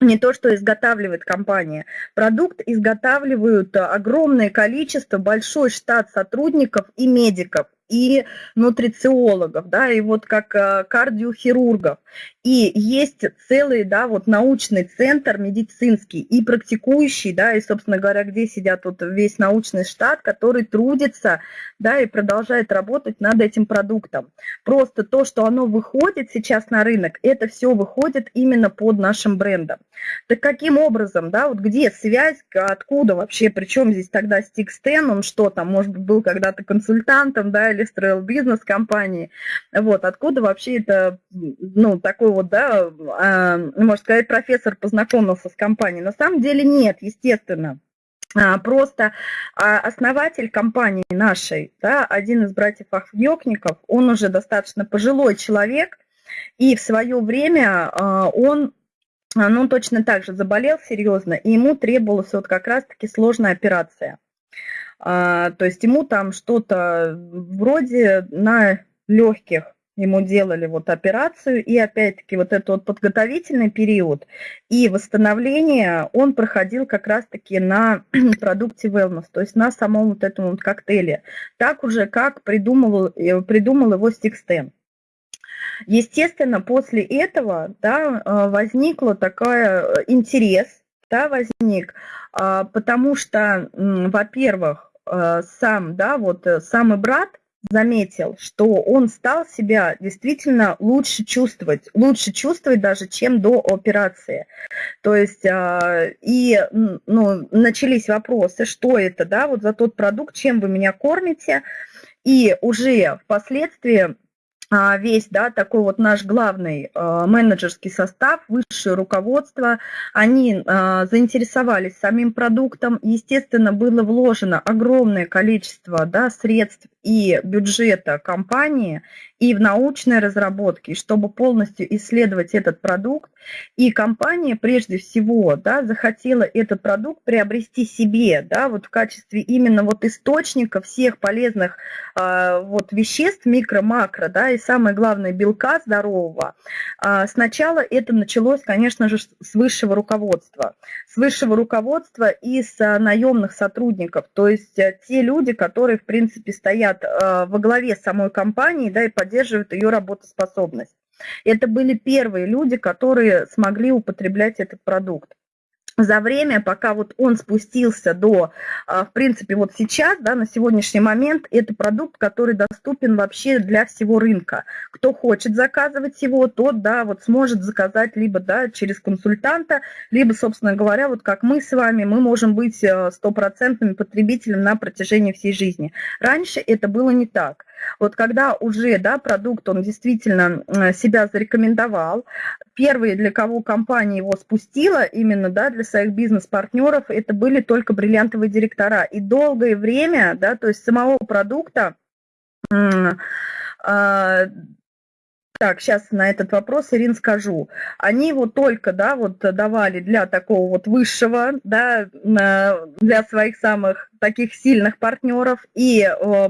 не то, что изготавливает компания. Продукт изготавливают огромное количество, большой штат сотрудников и медиков и нутрициологов, да, и вот как э, кардиохирургов. И есть целый, да, вот научный центр медицинский и практикующий, да, и, собственно говоря, где сидят вот весь научный штат, который трудится, да, и продолжает работать над этим продуктом. Просто то, что оно выходит сейчас на рынок, это все выходит именно под нашим брендом. Так каким образом, да, вот где связь, откуда вообще, причем здесь тогда Стикстен, он что там, может быть, был когда-то консультантом, да, или строил бизнес компании, вот, откуда вообще это, ну, такой вот, да, а, можно сказать, профессор познакомился с компанией. На самом деле нет, естественно. А, просто а, основатель компании нашей, да, один из братьев Ахвьёкников, он уже достаточно пожилой человек, и в свое время он ну, точно так же заболел серьезно, и ему требовалась вот как раз-таки сложная операция. То есть ему там что-то вроде на легких ему делали вот операцию, и опять-таки вот этот вот подготовительный период и восстановление он проходил как раз-таки на [CLEARS THROAT] продукте wellness, то есть на самом вот этом вот коктейле, так уже как придумал, э, придумал его Стикстен. Естественно, после этого да, э, возникла такая э, интерес, да, возник, а, потому что, во-первых, сам, да, вот самый брат, заметил, что он стал себя действительно лучше чувствовать, лучше чувствовать даже, чем до операции. То есть а, и ну, начались вопросы, что это, да, вот за тот продукт, чем вы меня кормите, и уже впоследствии весь, да, такой вот наш главный а, менеджерский состав, высшее руководство, они а, заинтересовались самим продуктом. Естественно, было вложено огромное количество да, средств и бюджета компании и в научной разработке, чтобы полностью исследовать этот продукт. И компания прежде всего да, захотела этот продукт приобрести себе, да, вот в качестве именно вот источника всех полезных э, вот веществ, микро-макро, да, и самое главное белка здорового. Э, сначала это началось, конечно же, с высшего руководства. С высшего руководства и с э, наемных сотрудников, то есть те люди, которые, в принципе, стоят э, во главе самой компании, да, и поддерживают поддерживают ее работоспособность. Это были первые люди, которые смогли употреблять этот продукт за время, пока вот он спустился до, а, в принципе, вот сейчас, да, на сегодняшний момент, это продукт, который доступен вообще для всего рынка. Кто хочет заказывать его, тот, да, вот сможет заказать либо, да, через консультанта, либо, собственно говоря, вот как мы с вами, мы можем быть э, стопроцентным потребителем на протяжении всей жизни. Раньше это было не так. Вот когда уже, да, продукт, он действительно себя зарекомендовал, первые, для кого компания его спустила, именно да, для своих бизнес-партнеров, это были только бриллиантовые директора. И долгое время, да, то есть самого продукта, а, так, сейчас на этот вопрос, Ирин, скажу. Они его только, да, вот давали для такого вот высшего, да, для своих самых таких сильных партнеров и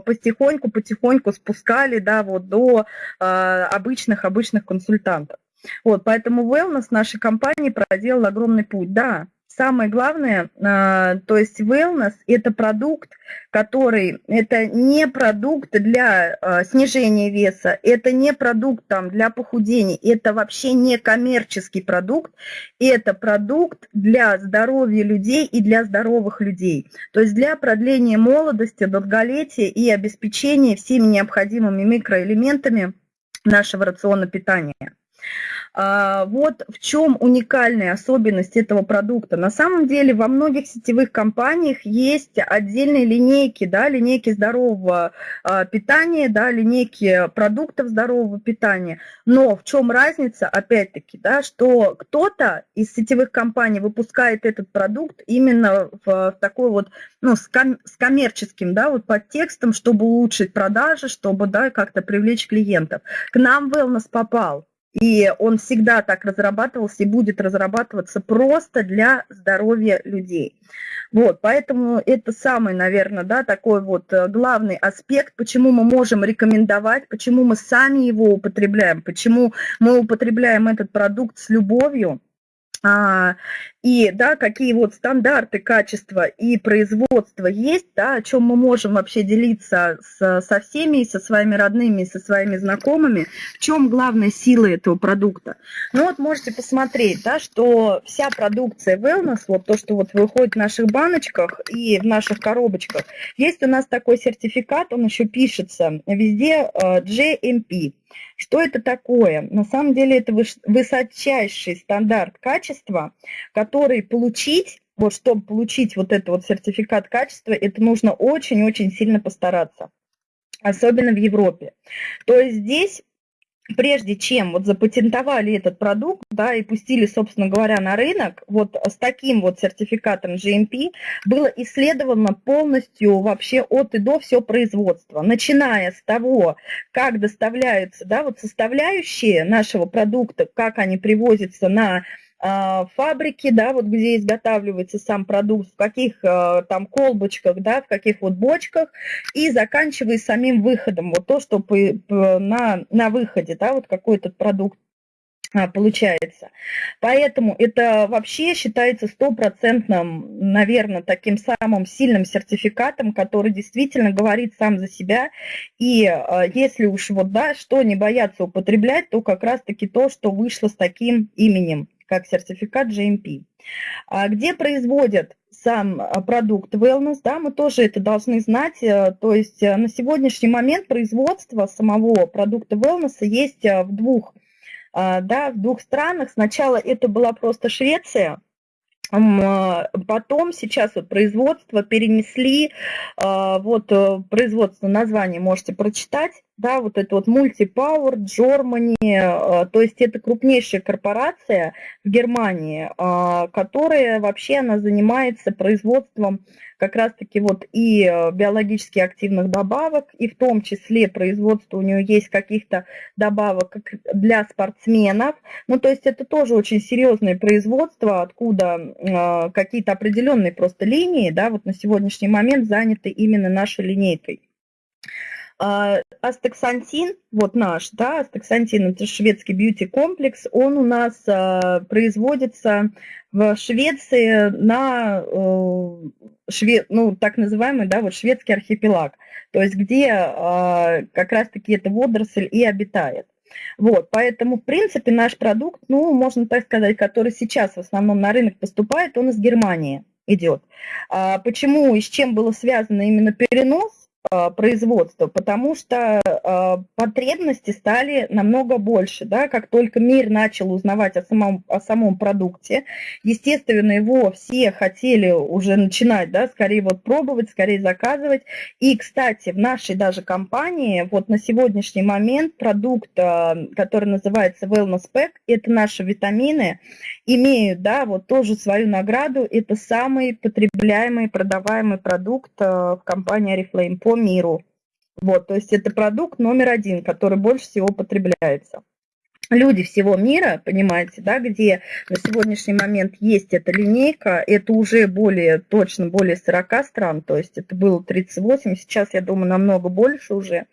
потихоньку-потихоньку спускали, да, вот до обычных-обычных консультантов. Вот, поэтому wellness нашей компании проделал огромный путь. Да, Самое главное, а, то есть wellness – это продукт, который, это не продукт для а, снижения веса, это не продукт там, для похудения, это вообще не коммерческий продукт, это продукт для здоровья людей и для здоровых людей. То есть для продления молодости, долголетия и обеспечения всеми необходимыми микроэлементами нашего рациона питания. А, вот в чем уникальная особенность этого продукта. На самом деле во многих сетевых компаниях есть отдельные линейки, да, линейки здорового а, питания, да, линейки продуктов здорового питания. Но в чем разница, опять-таки, да, что кто-то из сетевых компаний выпускает этот продукт именно в, в такой вот, ну, с, ком, с коммерческим, да, вот подтекстом, чтобы улучшить продажи, чтобы, да, как-то привлечь клиентов. К нам Wellness попал. И он всегда так разрабатывался и будет разрабатываться просто для здоровья людей. Вот, поэтому это самый, наверное, да, такой вот э, главный аспект, почему мы можем рекомендовать, почему мы сами его употребляем, почему мы употребляем этот продукт с любовью, а, и да, какие вот стандарты качества и производства есть, да, о чем мы можем вообще делиться с, со всеми, со своими родными, со своими знакомыми, в чем главная сила этого продукта. Ну вот можете посмотреть, да, что вся продукция Wellness, вот то, что вот выходит в наших баночках и в наших коробочках, есть у нас такой сертификат, он еще пишется везде э, GMP. Что это такое? На самом деле это высочайший стандарт качества, который получить, вот чтобы получить вот этот вот сертификат качества, это нужно очень-очень сильно постараться, особенно в Европе. То есть здесь прежде чем вот запатентовали этот продукт, да, и пустили, собственно говоря, на рынок, вот с таким вот сертификатом GMP было исследовано полностью вообще от и до все производство, начиная с того, как доставляются, да, вот составляющие нашего продукта, как они привозятся на фабрики, да, вот где изготавливается сам продукт, в каких а, там колбочках, да, в каких вот бочках, и заканчивая самим выходом, вот то, что на, на выходе, да, вот какой то продукт а, получается. Поэтому это вообще считается стопроцентным, наверное, таким самым сильным сертификатом, который действительно говорит сам за себя. И если уж вот, да, что не бояться употреблять, то как раз-таки то, что вышло с таким именем как сертификат GMP. А где производят сам а, продукт wellness, да, мы тоже это должны знать. Э, то есть э, на сегодняшний момент производство самого продукта wellness есть э, в двух, да, в двух странах. Сначала это была просто Швеция, Потом сейчас вот производство перенесли, вот производство название можете прочитать, да, вот это вот Multipower, Germany, э, то есть это крупнейшая корпорация в Германии, э, которая вообще она занимается производством как раз-таки вот и э, биологически активных добавок, и в том числе производство у нее есть каких-то добавок для спортсменов. Ну, то есть это тоже очень серьезное производство, откуда какие-то определенные просто линии, да, вот на сегодняшний момент заняты именно нашей линейкой. А, астаксантин, вот наш, да, астаксантин, это шведский бьюти-комплекс, он у нас а, производится в Швеции на э, шве, ну, так называемый, да, вот шведский архипелаг, то есть где а, как раз-таки эта водоросль и обитает. Вот, поэтому, в принципе, наш продукт, ну, можно так сказать, который сейчас в основном на рынок поступает, он из Германии идет. А почему и с чем было связано именно перенос? А, производства, потому что а, потребности стали намного больше, да, как только мир начал узнавать о самом, о самом продукте, естественно, его все хотели уже начинать, да, скорее вот пробовать, скорее заказывать, и, кстати, в нашей даже компании вот на сегодняшний момент продукт, а, который называется Wellness Pack, это наши витамины, имеют, да, вот тоже свою награду, это самый потребляемый, продаваемый продукт в компании Oriflame миру. Вот, то есть это продукт номер один, который больше всего потребляется. Люди всего мира, понимаете, да, где на сегодняшний момент есть эта линейка, это уже более, точно более 40 стран, то есть это было 38, сейчас, я думаю, намного больше уже.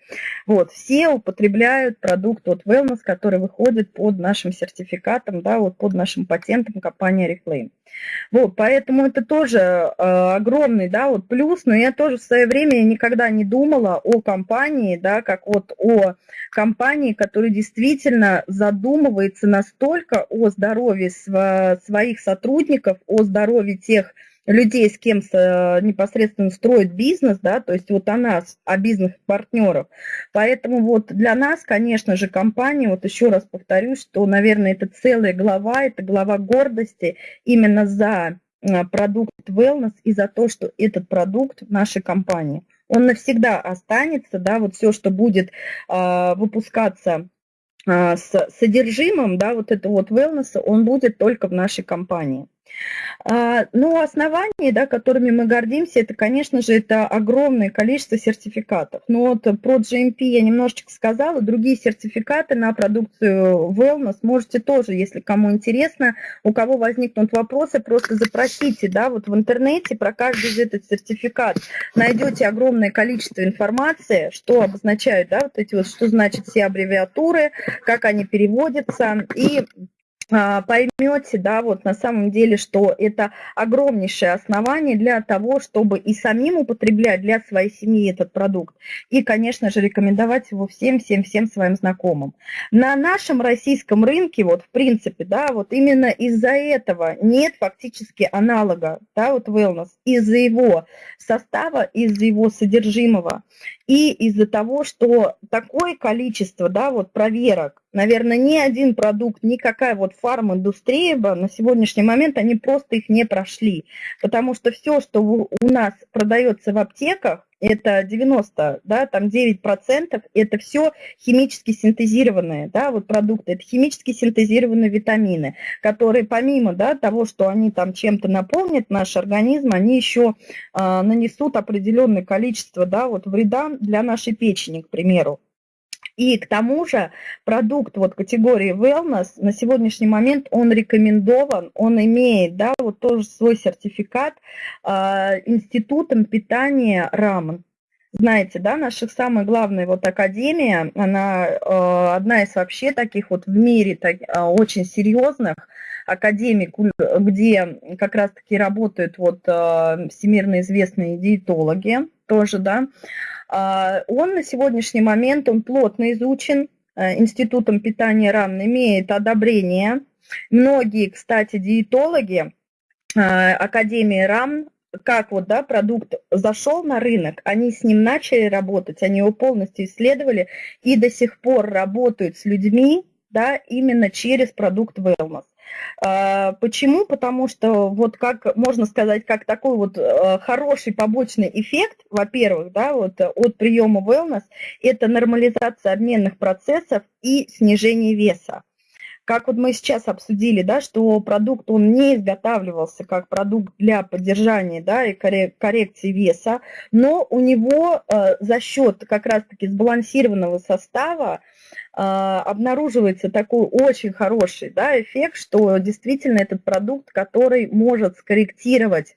Вот, все употребляют продукт от Wellness, который выходит под нашим сертификатом, да, вот под нашим патентом компании Reclaim. Вот, поэтому это тоже э, огромный, да, вот плюс, но я тоже в свое время никогда не думала о компании, да, как вот о компании, которая действительно задумывается настолько о здоровье своих сотрудников, о здоровье тех людей, с кем непосредственно строит бизнес, да, то есть вот о нас, о бизнес-партнерах. Поэтому вот для нас, конечно же, компания, вот еще раз повторюсь, что, наверное, это целая глава, это глава гордости именно за а, продукт Wellness и за то, что этот продукт нашей компании. Он навсегда останется, да, вот все, что будет э, выпускаться э, с содержимым, да, вот это вот wellness, он будет только в нашей компании. А, ну, основания, да, которыми мы гордимся, это, конечно же, это огромное количество сертификатов. Но вот про GMP я немножечко сказала, другие сертификаты на продукцию Wellness можете тоже, если кому интересно, у кого возникнут вопросы, просто запросите, да, вот в интернете про каждый из этот сертификат. Найдете огромное количество информации, что обозначают, да, вот эти вот, что значит все аббревиатуры, как они переводятся, и поймете, да, вот на самом деле, что это огромнейшее основание для того, чтобы и самим употреблять для своей семьи этот продукт, и, конечно же, рекомендовать его всем-всем-всем своим знакомым. На нашем российском рынке, вот, в принципе, да, вот именно из-за этого нет фактически аналога, да, вот wellness, из-за его состава, из-за его содержимого, и из-за того, что такое количество, да, вот проверок, наверное, ни один продукт, никакая вот фарм-индустрия бы на сегодняшний момент, они просто их не прошли. Потому что все, что у нас продается в аптеках, это 90, да, там 9%, это все химически синтезированные, да, вот продукты, это химически синтезированные витамины, которые помимо, да, того, что они там чем-то наполнят наш организм, они еще э, нанесут определенное количество, да, вот вреда для нашей печени, к примеру. И к тому же продукт вот категории wellness на сегодняшний момент он рекомендован, он имеет, да, вот тоже свой сертификат э, институтом питания РАМН. Знаете, да, наша самая главная вот академия, она э, одна из вообще таких вот в мире так, э, очень серьезных академий, где как раз-таки работают вот э, всемирно известные диетологи тоже, да, а, он на сегодняшний момент, он плотно изучен э, Институтом питания РАН, имеет одобрение. Многие, кстати, диетологи э, Академии РАН, как вот, да, продукт зашел на рынок, они с ним начали работать, они его полностью исследовали и до сих пор работают с людьми, да, именно через продукт Wellness. А, почему? Потому что вот как можно сказать, как такой вот э, хороший побочный эффект, во-первых, да, вот от приема wellness, это нормализация обменных процессов и снижение веса. Как вот мы сейчас обсудили, да, что продукт, он не изготавливался как продукт для поддержания да, и коррекции веса, но у него э, за счет как раз-таки сбалансированного состава а, обнаруживается такой очень хороший да, эффект, что действительно этот продукт, который может скорректировать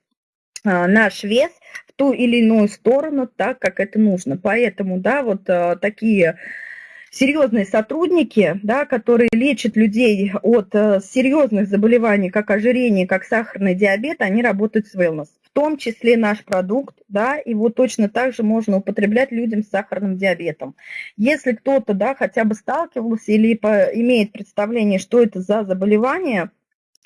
а, наш вес в ту или иную сторону так, как это нужно. Поэтому, да, вот а, такие серьезные сотрудники, да, которые лечат людей от серьезных заболеваний, как ожирение, как сахарный диабет, они работают с wellness том числе наш продукт, да, его точно так же можно употреблять людям с сахарным диабетом. Если кто-то, да, хотя бы сталкивался или имеет представление, что это за заболевание,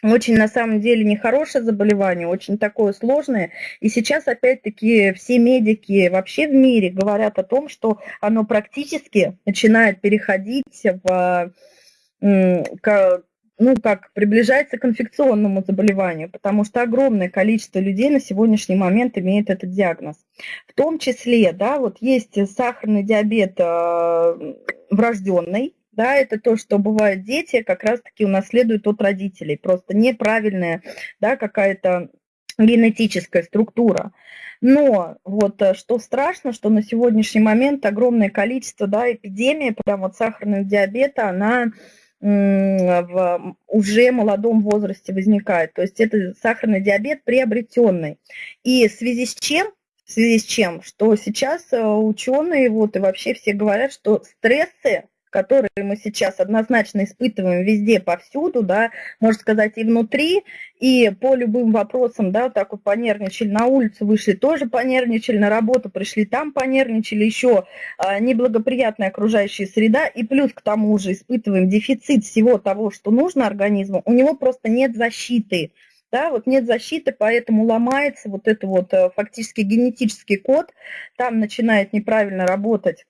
очень на самом деле нехорошее заболевание, очень такое сложное. И сейчас опять-таки все медики вообще в мире говорят о том, что оно практически начинает переходить в ну, как приближается к инфекционному заболеванию, потому что огромное количество людей на сегодняшний момент имеет этот диагноз. В том числе, да, вот есть сахарный диабет э, врожденный, да, это то, что бывает дети как раз-таки унаследуют от родителей, просто неправильная, да, какая-то генетическая структура. Но вот э, что страшно, что на сегодняшний момент огромное количество, да, эпидемия, прям вот сахарного диабета, она в уже молодом возрасте возникает. То есть это сахарный диабет приобретенный. И в связи с чем? В связи с чем? Что сейчас э, ученые вот и вообще все говорят, что стрессы которые мы сейчас однозначно испытываем везде, повсюду, да, можно сказать, и внутри, и по любым вопросам, да, так вот понервничали, на улицу вышли, тоже понервничали, на работу пришли, там понервничали, еще а, неблагоприятная окружающая среда, и плюс к тому же испытываем дефицит всего того, что нужно организму, у него просто нет защиты, да, вот нет защиты, поэтому ломается вот это вот э, фактически генетический код, там начинает неправильно работать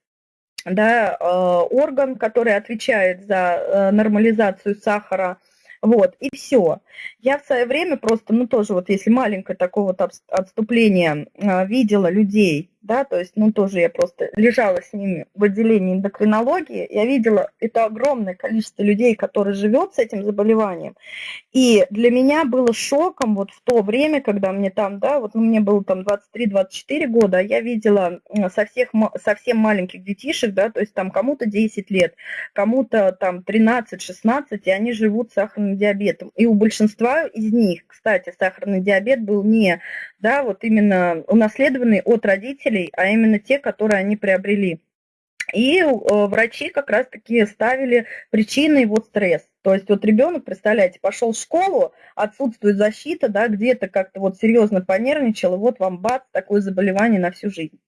да, э, орган, который отвечает за э, нормализацию сахара, вот, и все. Я в свое время просто, ну тоже вот если маленькое такое вот отступление, э, видела людей, да, то есть, ну, тоже я просто лежала с ними в отделении эндокринологии, я видела это огромное количество людей, которые живет с этим заболеванием, и для меня было шоком вот в то время, когда мне там, да, вот ну, мне было там 23-24 года, я видела со всех, совсем маленьких детишек, да, то есть там кому-то 10 лет, кому-то там 13-16, и они живут с сахарным диабетом, и у большинства из них, кстати, сахарный диабет был не, да, вот именно унаследованный от родителей, родителей, а именно те, которые они приобрели. И э, врачи как раз-таки ставили причиной вот стресс. То есть вот ребенок, представляете, пошел в школу, отсутствует защита, да, где-то как-то вот серьезно понервничал, и вот вам бац, такое заболевание на всю жизнь.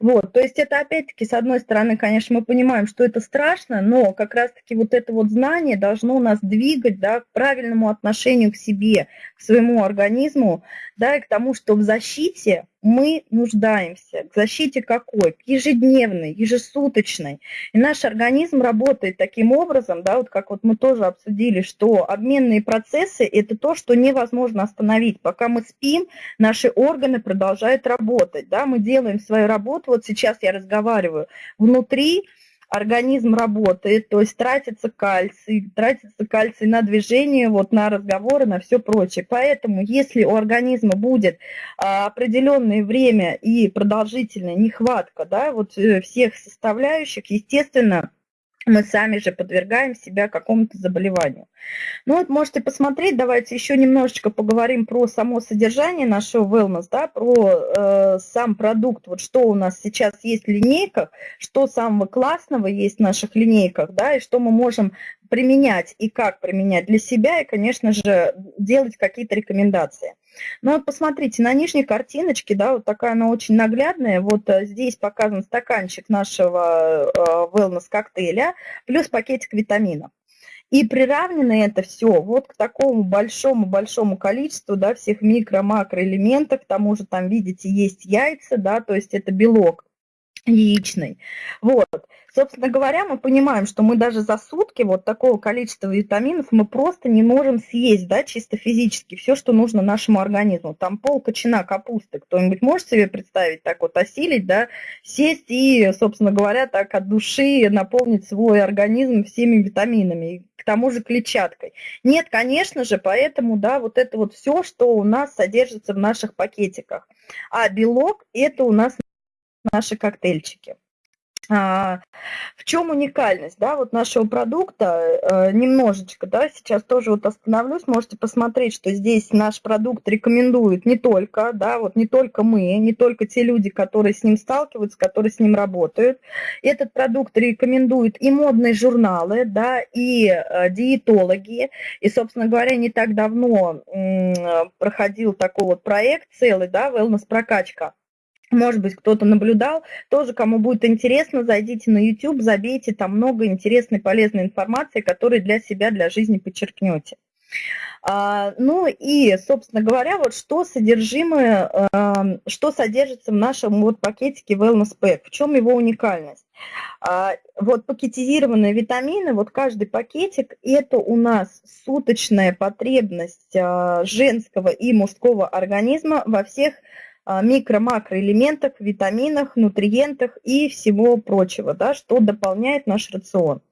Вот, то есть это опять-таки, с одной стороны, конечно, мы понимаем, что это страшно, но как раз-таки вот это вот знание должно нас двигать, да, к правильному отношению к себе, к своему организму, да, и к тому, что в защите мы нуждаемся. К защите какой? К ежедневной, ежесуточной. И наш организм работает таким образом, да, вот как вот мы тоже обсудили, что обменные процессы – это то, что невозможно остановить. Пока мы спим, наши органы продолжают работать, да, мы делаем свою работу, вот сейчас я разговариваю, внутри организм работает, то есть тратится кальций, тратится кальций на движение, вот на разговоры, на все прочее. Поэтому если у организма будет а, определенное время и продолжительная нехватка да, вот э, всех составляющих, естественно, мы сами же подвергаем себя какому-то заболеванию. Ну вот можете посмотреть, давайте еще немножечко поговорим про само содержание нашего wellness, да, про э, сам продукт, вот что у нас сейчас есть в линейках, что самого классного есть в наших линейках, да, и что мы можем применять и как применять для себя, и, конечно же, делать какие-то рекомендации. Ну вот посмотрите, на нижней картиночке, да, вот такая она очень наглядная, вот э, здесь показан стаканчик нашего э, wellness коктейля, плюс пакетик витаминов. И приравнено это все вот к такому большому-большому количеству, да, всех микро-макроэлементов, к тому же там, видите, есть яйца, да, то есть это белок яичный. Вот. Собственно говоря, мы понимаем, что мы даже за сутки вот такого количества витаминов мы просто не можем съесть, да, чисто физически, все, что нужно нашему организму. Там пол кочана капусты, кто-нибудь может себе представить, так вот осилить, да, сесть и, собственно говоря, так от души наполнить свой организм всеми витаминами, к тому же клетчаткой. Нет, конечно же, поэтому, да, вот это вот все, что у нас содержится в наших пакетиках. А белок – это у нас наши коктейльчики. А, в чем уникальность, да, вот нашего продукта, э, немножечко, да, сейчас тоже вот остановлюсь, можете посмотреть, что здесь наш продукт рекомендует не только, да, вот не только мы, не только те люди, которые с ним сталкиваются, которые с ним работают. Этот продукт рекомендуют и модные журналы, да, и э, диетологи, и, собственно говоря, не так давно проходил такой вот проект целый, да, wellness прокачка может быть, кто-то наблюдал. Тоже, кому будет интересно, зайдите на YouTube, забейте, там много интересной, полезной информации, которую для себя, для жизни подчеркнете. А, ну и, собственно говоря, вот что содержимое, а, что содержится в нашем вот пакетике Wellness Pack, в чем его уникальность? А, вот пакетизированные витамины, вот каждый пакетик, это у нас суточная потребность а, женского и мужского организма во всех микро-макроэлементах, витаминах, нутриентах и всего прочего, да, что дополняет наш рацион.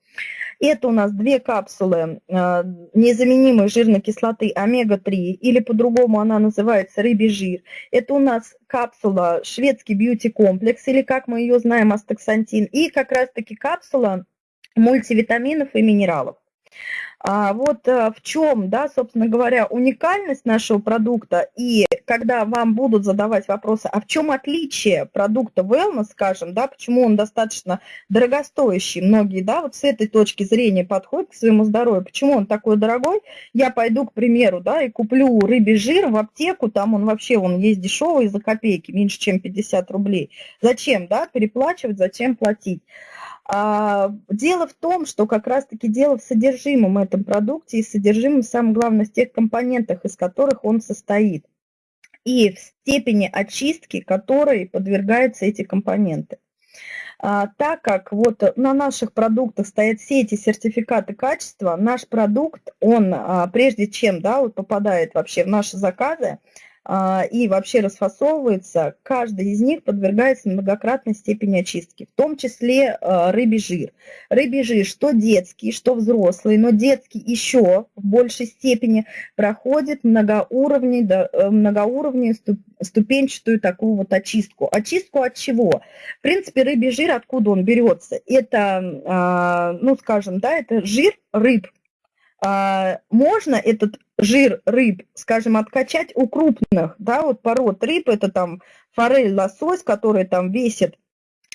Это у нас две капсулы а, незаменимой жирной кислоты омега-3, или по-другому она называется рыбий жир. Это у нас капсула шведский бьюти-комплекс, или как мы ее знаем, астаксантин, и как раз-таки капсула мультивитаминов и минералов. А вот э, в чем, да, собственно говоря, уникальность нашего продукта, и когда вам будут задавать вопросы, а в чем отличие продукта Wellness, скажем, да, почему он достаточно дорогостоящий, многие, да, вот с этой точки зрения подходят к своему здоровью, почему он такой дорогой, я пойду, к примеру, да, и куплю рыбий жир в аптеку, там он вообще, он есть дешевый за копейки, меньше, чем 50 рублей. Зачем, да, переплачивать, зачем платить? А, дело в том, что как раз-таки дело в содержимом этом продукте и содержимом, самое главное, в тех компонентах, из которых он состоит, и в степени очистки, которой подвергаются эти компоненты. А, так как вот на наших продуктах стоят все эти сертификаты качества, наш продукт, он а, прежде чем да, вот попадает вообще в наши заказы, и вообще расфасовывается, каждый из них подвергается многократной степени очистки, в том числе а, рыбий жир. Рыбий жир, что детский, что взрослый, но детский еще в большей степени проходит многоуровневую, э, многоуровневую ступенчатую такую вот очистку. Очистку от чего? В принципе, рыбий жир, откуда он берется? Это, а, ну скажем, да, это жир рыб, можно этот жир рыб, скажем, откачать у крупных, да, вот пород рыб, это там форель, лосось, который там весит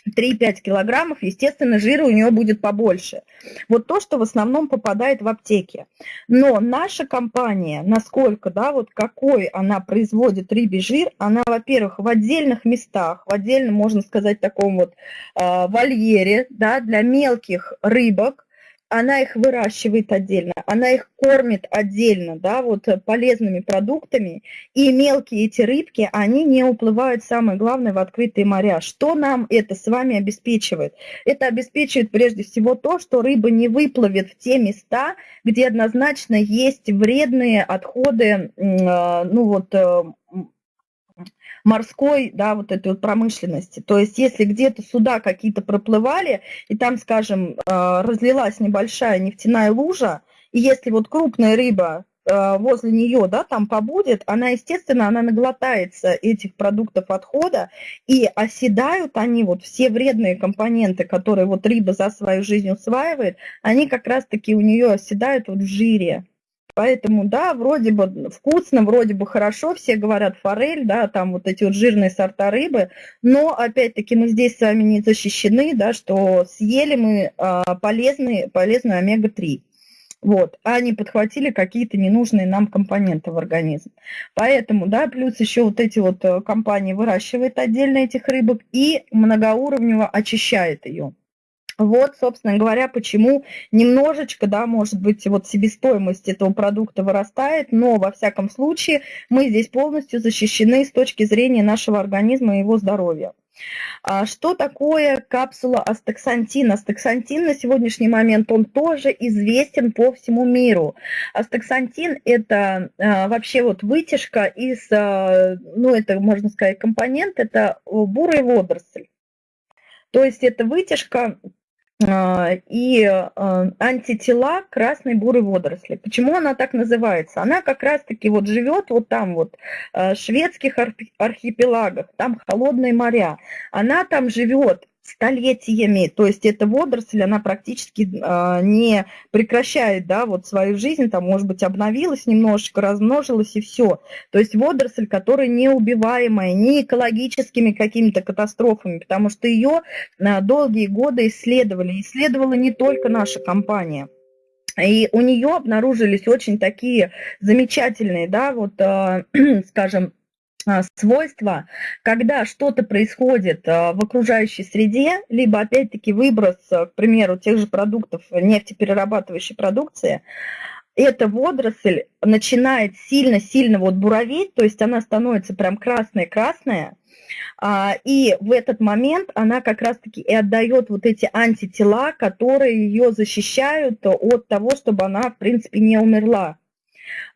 3-5 килограммов, естественно, жира у нее будет побольше. Вот то, что в основном попадает в аптеки. Но наша компания, насколько, да, вот какой она производит рыбий жир, она, во-первых, в отдельных местах, в отдельном, можно сказать, таком вот э, вольере, да, для мелких рыбок, она их выращивает отдельно, она их кормит отдельно, да, вот э, полезными продуктами, и мелкие эти рыбки, они не уплывают, самое главное, в открытые моря. Что нам это с вами обеспечивает? Это обеспечивает прежде всего то, что рыба не выплывет в те места, где однозначно есть вредные отходы, э, ну вот, э, морской, да, вот этой вот промышленности. То есть если где-то суда какие-то проплывали, и там, скажем, э, разлилась небольшая нефтяная лужа, и если вот крупная рыба э, возле нее, да, там побудет, она, естественно, она наглотается этих продуктов отхода, и оседают они, вот все вредные компоненты, которые вот рыба за свою жизнь усваивает, они как раз-таки у нее оседают вот в жире. Поэтому, да, вроде бы вкусно, вроде бы хорошо, все говорят форель, да, там вот эти вот жирные сорта рыбы, но, опять-таки, мы здесь с вами не защищены, да, что съели мы а, полезный, полезную омега-3. Вот, а не подхватили какие-то ненужные нам компоненты в организм. Поэтому, да, плюс еще вот эти вот э, компании выращивают отдельно этих рыбок и многоуровнево очищает ее. Вот, собственно говоря, почему немножечко, да, может быть, вот себестоимость этого продукта вырастает, но во всяком случае мы здесь полностью защищены с точки зрения нашего организма и его здоровья. А что такое капсула астаксантин? Астаксантин на сегодняшний момент, он тоже известен по всему миру. Астаксантин – это а, вообще вот вытяжка из, а, ну это, можно сказать, компонент, это бурый водоросль. То есть это вытяжка и а, антитела красной бурой водоросли. Почему она так называется? Она как раз-таки вот живет вот там вот, а, в шведских архипелагах, там холодные моря. Она там живет столетиями, то есть эта водоросль, она практически э, не прекращает, да, вот свою жизнь, там, может быть, обновилась немножечко, размножилась и все. То есть водоросль, которая неубиваемая ни экологическими какими-то катастрофами, потому что ее э, долгие годы исследовали. Исследовала не только наша компания. И у нее обнаружились очень такие замечательные, да, вот, э, [CLEARS THROAT] скажем, а, свойства, когда что-то происходит а, в окружающей среде, либо опять-таки выброс, а, к примеру, тех же продуктов нефтеперерабатывающей продукции, эта водоросль начинает сильно-сильно вот буроветь, то есть она становится прям красная-красная, и в этот момент она как раз-таки и отдает вот эти антитела, которые ее защищают от того, чтобы она, в принципе, не умерла.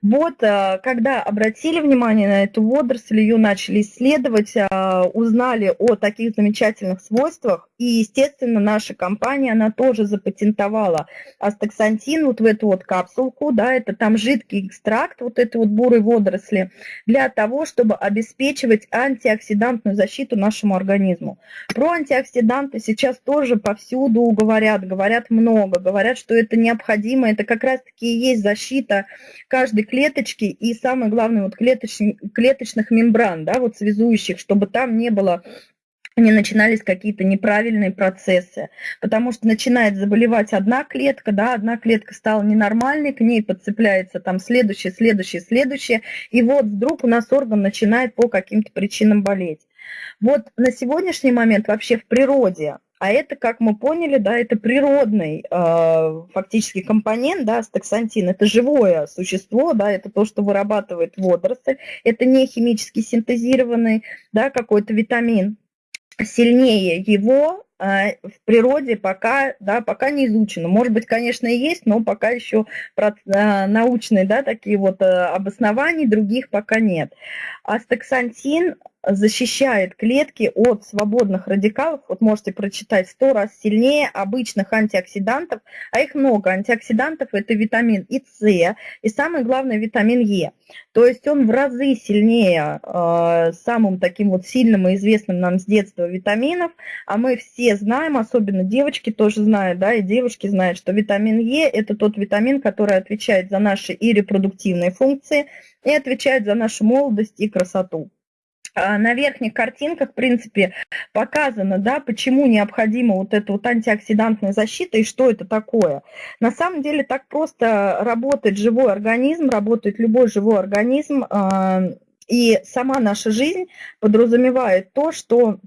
Вот, э, когда обратили внимание на эту водоросль, ее начали исследовать, э, узнали о таких замечательных свойствах, и, естественно, наша компания, она тоже запатентовала астаксантин вот в эту вот капсулку, да, это там жидкий экстракт вот этой вот бурой водоросли, для того, чтобы обеспечивать антиоксидантную защиту нашему организму. Про антиоксиданты сейчас тоже повсюду говорят, говорят много, говорят, что это необходимо, это как раз-таки и есть защита каждой клеточки и, самое главное, вот клеточных, клеточных мембран, да, вот связующих, чтобы там не было не начинались какие-то неправильные процессы, потому что начинает заболевать одна клетка, да, одна клетка стала ненормальной, к ней подцепляется там следующая, следующая, следующая, и вот вдруг у нас орган начинает по каким-то причинам болеть. Вот на сегодняшний момент вообще в природе а это, как мы поняли, да, это природный э, фактически компонент, да, стаксантин. Это живое существо, да, это то, что вырабатывает водоросль. Это не химически синтезированный, да, какой-то витамин. Сильнее его э, в природе пока, да, пока не изучено. Может быть, конечно, и есть, но пока еще э, научные, да, такие вот э, обоснований других пока нет. Астаксантин защищает клетки от свободных радикалов, вот можете прочитать, сто раз сильнее обычных антиоксидантов, а их много. Антиоксидантов это витамин и С, и самый главный витамин Е. То есть он в разы сильнее э, самым таким вот сильным и известным нам с детства витаминов, а мы все знаем, особенно девочки тоже знают, да, и девушки знают, что витамин Е это тот витамин, который отвечает за наши и репродуктивные функции, и отвечает за нашу молодость и красоту. А, на верхних картинках, в принципе, показано, да, почему необходима вот эта вот антиоксидантная защита и что это такое. На самом деле так просто работает живой организм, работает любой живой организм, а, и сама наша жизнь подразумевает то, что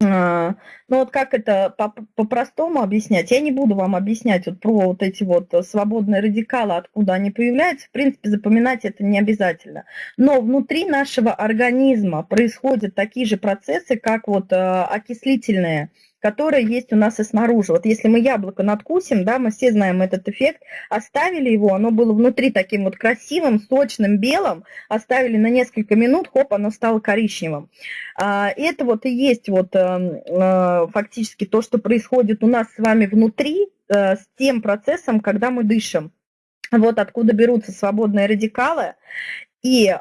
ну вот как это по-простому объяснять? Я не буду вам объяснять вот про вот эти вот свободные радикалы, откуда они появляются. В принципе, запоминать это не обязательно. Но внутри нашего организма происходят такие же процессы, как вот а, окислительные которая есть у нас и снаружи. Вот если мы яблоко надкусим, да, мы все знаем этот эффект, оставили его, оно было внутри таким вот красивым, сочным, белым, оставили на несколько минут, хоп, оно стало коричневым. А, это вот и есть вот эм, э, фактически то, что происходит у нас с вами внутри э, с тем процессом, когда мы дышим. Вот откуда берутся свободные радикалы. И э,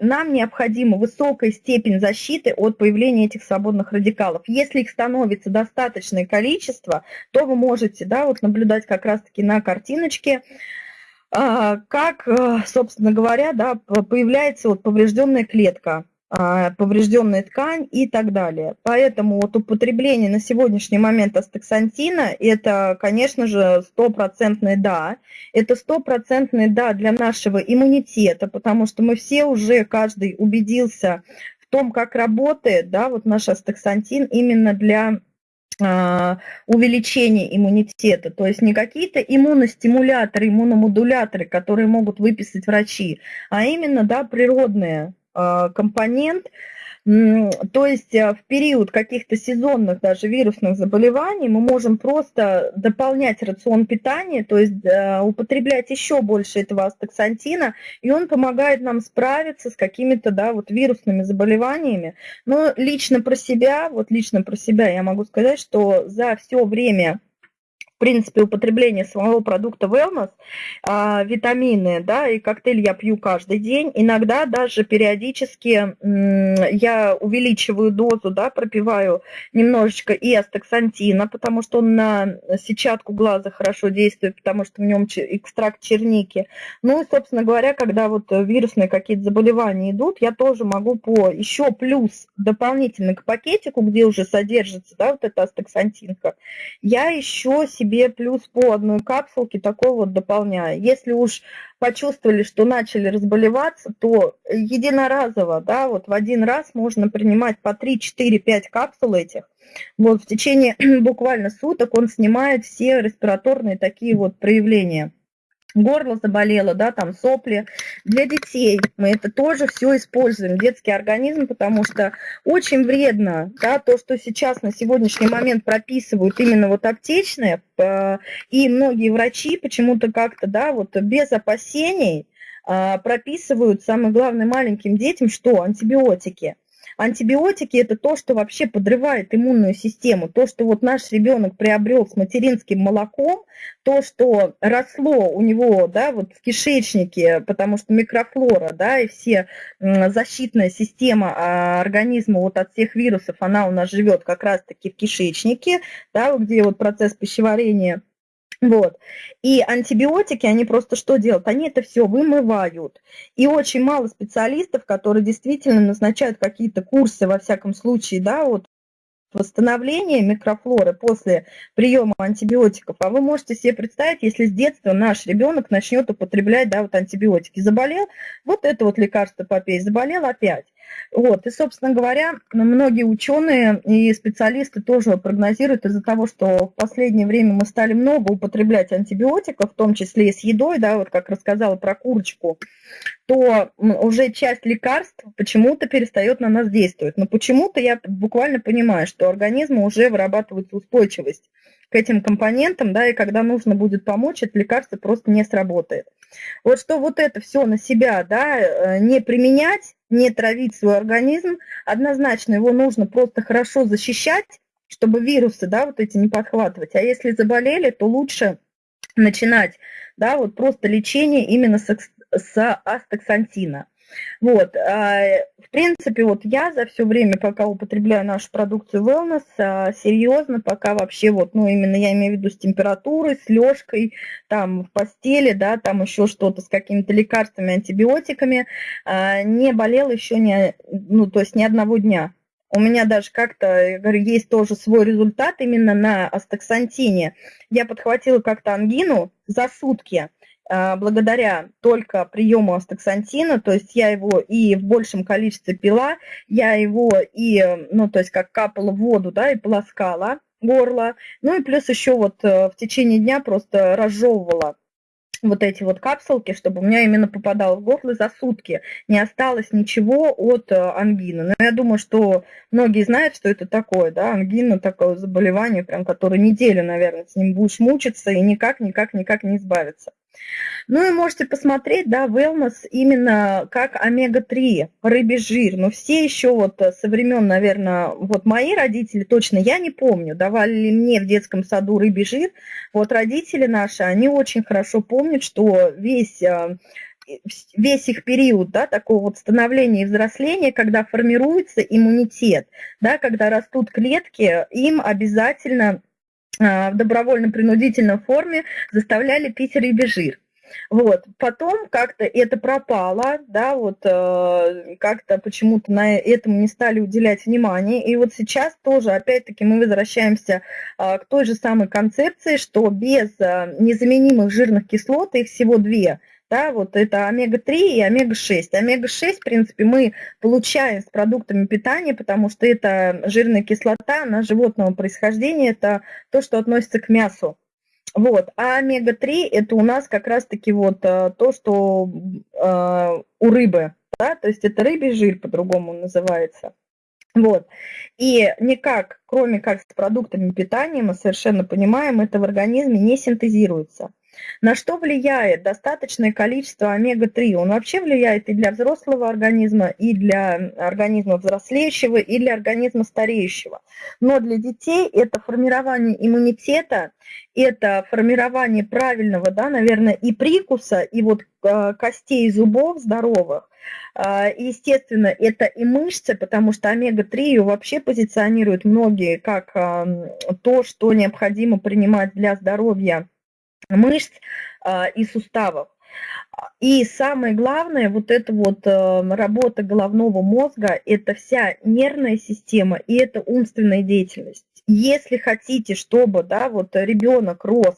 нам необходима высокая степень защиты от появления этих свободных радикалов. Если их становится достаточное количество, то вы можете да, вот наблюдать как раз-таки на картиночке, э, как, э, собственно говоря, да, появляется вот поврежденная клетка. А, поврежденная ткань и так далее. Поэтому вот употребление на сегодняшний момент астаксантина – это, конечно же, стопроцентный «да». Это стопроцентный «да» для нашего иммунитета, потому что мы все уже, каждый убедился в том, как работает да, вот наш астаксантин именно для а, увеличения иммунитета, то есть не какие-то иммуностимуляторы, иммуномодуляторы, которые могут выписать врачи, а именно да, природные компонент. То есть э, в период каких-то сезонных даже вирусных заболеваний мы можем просто дополнять рацион питания, то есть э, употреблять еще больше этого астаксантина, и он помогает нам справиться с какими-то да, вот вирусными заболеваниями. Но лично про себя, вот лично про себя я могу сказать, что за все время в принципе, употребление самого продукта wellness, а, витамины, да, и коктейль я пью каждый день. Иногда даже периодически я увеличиваю дозу, да, пропиваю немножечко и астаксантина, потому что он на сетчатку глаза хорошо действует, потому что в нем экстракт черники. Ну и, собственно говоря, когда вот вирусные какие-то заболевания идут, я тоже могу по еще плюс дополнительно к пакетику, где уже содержится, да, вот эта астаксантинка, я еще себе себе плюс по одной капсулке такой вот дополняю. Если уж почувствовали, что начали разболеваться, то единоразово, да, вот в один раз можно принимать по 3, 4, 5 капсул этих. Вот в течение [CLEARS THROAT] буквально суток он снимает все респираторные такие вот проявления горло заболело, да, там сопли. Для детей мы это тоже все используем, детский организм, потому что очень вредно, да, то, что сейчас на сегодняшний момент прописывают именно вот аптечные, э, и многие врачи почему-то как-то, да, вот без опасений, а, прописывают, самое главное, маленьким детям, что антибиотики – Антибиотики – это то, что вообще подрывает иммунную систему. То, что вот наш ребенок приобрел с материнским молоком, то, что росло у него да, вот в кишечнике, потому что микрофлора да, и все защитная система а, организма вот от всех вирусов, она у нас живет как раз-таки в кишечнике, да, где вот процесс пищеварения – вот. И антибиотики, они просто что делают? Они это все вымывают. И очень мало специалистов, которые действительно назначают какие-то курсы, во всяком случае, да, вот восстановления микрофлоры после приема антибиотиков. А вы можете себе представить, если с детства наш ребенок начнет употреблять да, вот антибиотики. Заболел, вот это вот лекарство попей, заболел опять. Вот. И, собственно говоря, многие ученые и специалисты тоже прогнозируют из-за того, что в последнее время мы стали много употреблять антибиотиков, в том числе и с едой, да, вот как рассказала про курочку, то уже часть лекарств почему-то перестает на нас действовать. Но почему-то я буквально понимаю, что организму уже вырабатывается устойчивость к этим компонентам, да, и когда нужно будет помочь, это лекарство просто не сработает. Вот что вот это все на себя, да, э, не применять, не травить свой организм, однозначно его нужно просто хорошо защищать, чтобы вирусы, да, вот эти не подхватывать. А если заболели, то лучше начинать, да, вот просто лечение именно с, с астаксантина. Вот, а, в принципе, вот я за все время, пока употребляю нашу продукцию Wellness, а, серьезно, пока вообще вот, ну, именно я имею в виду с температурой, с лёжкой, там, в постели, да, там еще что-то с какими-то лекарствами, антибиотиками, а, не болела еще ни, ну, то есть ни одного дня. У меня даже как-то, говорю, есть тоже свой результат именно на астаксантине. Я подхватила как-то ангину за сутки, благодаря только приему астаксантина, то есть я его и в большем количестве пила, я его и, ну, то есть как капала в воду, да, и полоскала горло, ну и плюс еще вот э, в течение дня просто разжевывала вот эти вот капсулки, чтобы у меня именно попадало в горло за сутки. Не осталось ничего от э, ангины. Но я думаю, что многие знают, что это такое, да, ангина, такое заболевание, прям, которое неделю, наверное, с ним будешь мучиться и никак, никак, никак не избавиться. Ну и можете посмотреть, да, wellness именно как омега-3, рыбий жир. Но все еще вот э, со времен, наверное, вот мои родители, точно я не помню, давали ли мне в детском саду рыбий жир. Вот родители наши, они очень хорошо помнят, что весь э, весь их период, да, такого вот становления и взросления, когда формируется иммунитет, да, когда растут клетки, им обязательно в добровольно-принудительной форме заставляли пить рыбий жир. Вот. Потом как-то это пропало, да, вот э, как-то почему-то на этому не стали уделять внимание. И вот сейчас тоже, опять-таки, мы возвращаемся э, к той же самой концепции, что без э, незаменимых жирных кислот, их всего две – да, вот это омега-3 и омега-6. Омега-6, в принципе, мы получаем с продуктами питания, потому что это жирная кислота, она животного происхождения, это то, что относится к мясу. Вот. А омега-3 это у нас как раз-таки вот э, то, что э, у рыбы, да, то есть это рыбий жир по-другому называется. Вот. И никак, кроме как с продуктами питания, мы совершенно понимаем, это в организме не синтезируется. На что влияет достаточное количество омега-3? Он вообще влияет и для взрослого организма, и для организма взрослеющего, и для организма стареющего. Но для детей это формирование иммунитета, это формирование правильного, да, наверное, и прикуса, и вот э, костей зубов здоровых. А, естественно, это и мышцы, потому что омега-3 ее вообще позиционируют многие как то, что необходимо принимать для здоровья мышц а, и суставов. И самое главное, вот эта вот э, работа головного мозга, это вся нервная система и это умственная деятельность. Если хотите, чтобы да, вот ребенок рос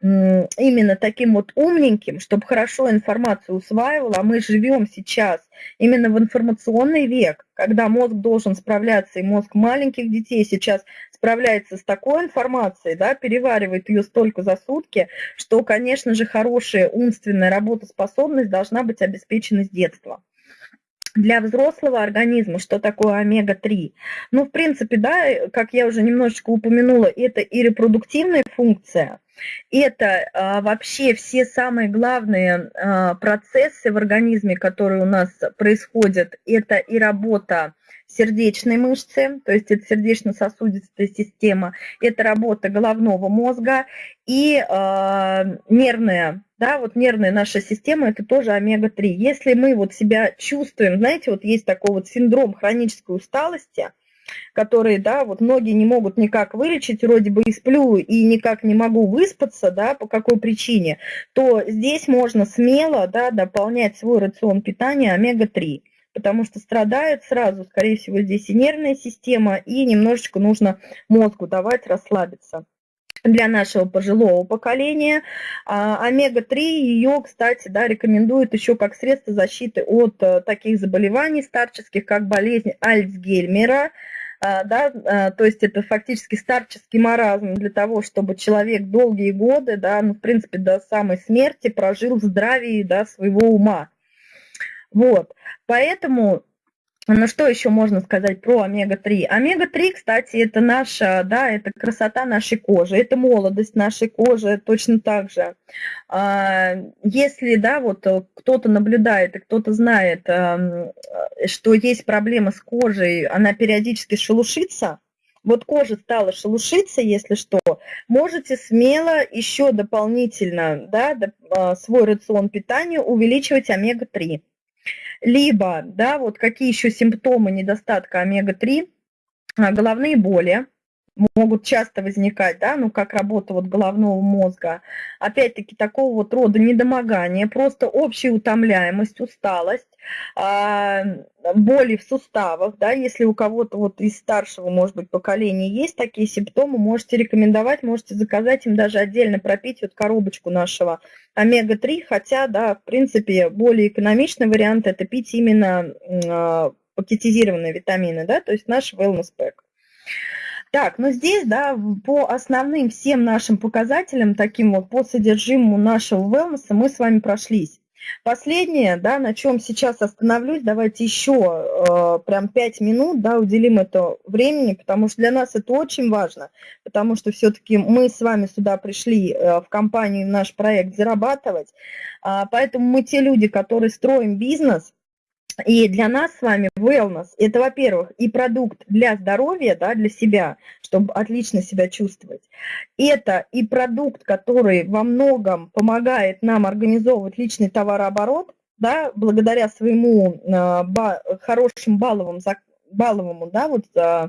именно таким вот умненьким, чтобы хорошо информацию усваивал, а мы живем сейчас именно в информационный век, когда мозг должен справляться, и мозг маленьких детей сейчас справляется с такой информацией, да, переваривает ее столько за сутки, что, конечно же, хорошая умственная работоспособность должна быть обеспечена с детства для взрослого организма, что такое омега-3? Ну, в принципе, да, как я уже немножечко упомянула, это и репродуктивная функция – Это а, вообще все самые главные а, процессы в организме, которые у нас происходят. Это и работа сердечной мышцы, то есть это сердечно-сосудистая система, это работа головного мозга и э, нервная, да, вот нервная наша система, это тоже омега-3. Если мы вот себя чувствуем, знаете, вот есть такой вот синдром хронической усталости, которые, да, вот многие не могут никак вылечить, вроде бы и сплю, и никак не могу выспаться, да, по какой причине, то здесь можно смело, да, дополнять свой рацион питания омега-3 потому что страдает сразу, скорее всего, здесь и нервная система, и немножечко нужно мозгу давать расслабиться для нашего пожилого поколения. А, омега-3, ее, кстати, да, рекомендуют еще как средство защиты от э, таких заболеваний старческих, как болезнь Альцгеймера, а, да, а, то есть это фактически старческий маразм для того, чтобы человек долгие годы, да, ну, в принципе, до самой смерти прожил в здравии, да, своего ума. Вот, поэтому ну что еще можно сказать про омега-3? Омега-3, кстати, это наша, да, это красота нашей кожи, это молодость нашей кожи точно так же. А, если, да, вот кто-то наблюдает и кто-то знает, что есть проблема с кожей, она периодически шелушится, вот кожа стала шелушиться, если что, можете смело еще дополнительно, да, а, свой рацион питания увеличивать омега-3 либо, да, вот какие еще симптомы недостатка омега-3, а, головные боли, могут часто возникать, да, ну, как работа вот головного мозга. Опять-таки, такого вот рода недомогание, просто общая утомляемость, усталость, а, боли в суставах, да, если у кого-то вот из старшего, может быть, поколения есть такие симптомы, можете рекомендовать, можете заказать им даже отдельно пропить вот коробочку нашего омега-3, хотя, да, в принципе, более экономичный вариант это пить именно а, пакетизированные витамины, да, то есть наш wellness pack. Так, ну здесь, да, по основным всем нашим показателям, таким вот по содержимому нашего wellness мы с вами прошлись. Последнее, да, на чем сейчас остановлюсь, давайте еще э, прям 5 минут, да, уделим это времени, потому что для нас это очень важно, потому что все-таки мы с вами сюда пришли э, в компанию, в наш проект зарабатывать, э, поэтому мы те люди, которые строим бизнес, и для нас с вами wellness – это, во-первых, и продукт для здоровья, да, для себя, чтобы отлично себя чувствовать. Это и продукт, который во многом помогает нам организовывать личный товарооборот, да, благодаря своему э, ба, хорошим балловым, балловому, да, вот, э,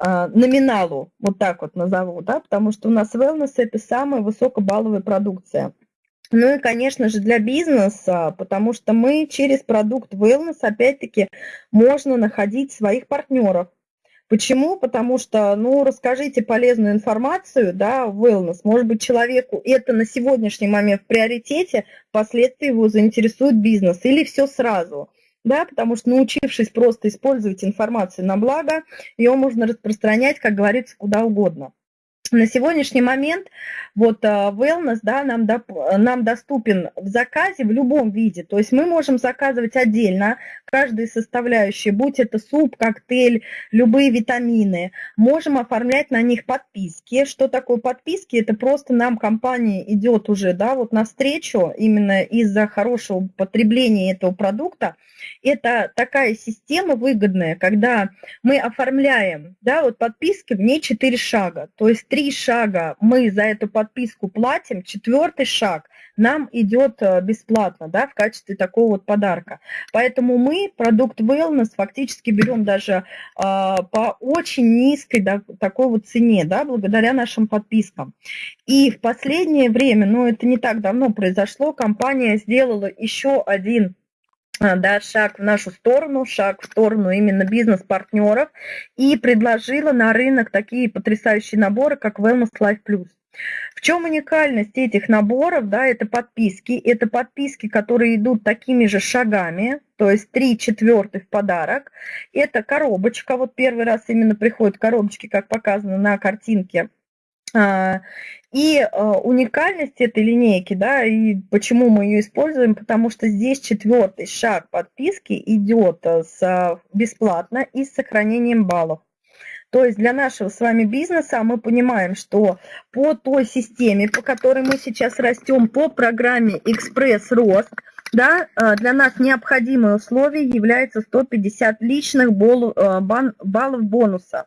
номиналу, вот так вот назову, да, потому что у нас wellness – это самая высокобалловая продукция. Ну и, конечно же, для бизнеса, потому что мы через продукт wellness, опять-таки, можно находить своих партнеров. Почему? Потому что, ну, расскажите полезную информацию, да, wellness. Может быть, человеку это на сегодняшний момент в приоритете, впоследствии его заинтересует бизнес или все сразу. Да, потому что научившись просто использовать информацию на благо, ее можно распространять, как говорится, куда угодно на сегодняшний момент вот а, wellness да, нам, до, нам доступен в заказе в любом виде. То есть мы можем заказывать отдельно каждые составляющие, будь это суп, коктейль, любые витамины. Можем оформлять на них подписки. Что такое подписки? Это просто нам компания идет уже да, вот навстречу именно из-за хорошего потребления этого продукта. Это такая система выгодная, когда мы оформляем да, вот подписки, в ней 4 шага. То есть три шага мы за эту подписку платим, четвертый шаг нам идет э, бесплатно, да, в качестве такого вот подарка. Поэтому мы продукт wellness фактически берем даже э, по очень низкой да, такой вот цене, да, благодаря нашим подпискам. И в последнее время, ну это не так давно произошло, компания сделала еще один а, да, шаг в нашу сторону, шаг в сторону именно бизнес-партнеров и предложила на рынок такие потрясающие наборы, как Wellness Life Plus. В чем уникальность этих наборов? Да, это подписки. Это подписки, которые идут такими же шагами, то есть 3 четвертых подарок. Это коробочка, вот первый раз именно приходят коробочки, как показано на картинке. А, и а, уникальность этой линейки, да, и почему мы ее используем, потому что здесь четвертый шаг подписки идет а, с, бесплатно и с сохранением баллов. То есть для нашего с вами бизнеса мы понимаем, что по той системе, по которой мы сейчас растем, по программе «Экспресс-рост», да, э, для нас необходимое условие является 150 личных э, баллов бонуса.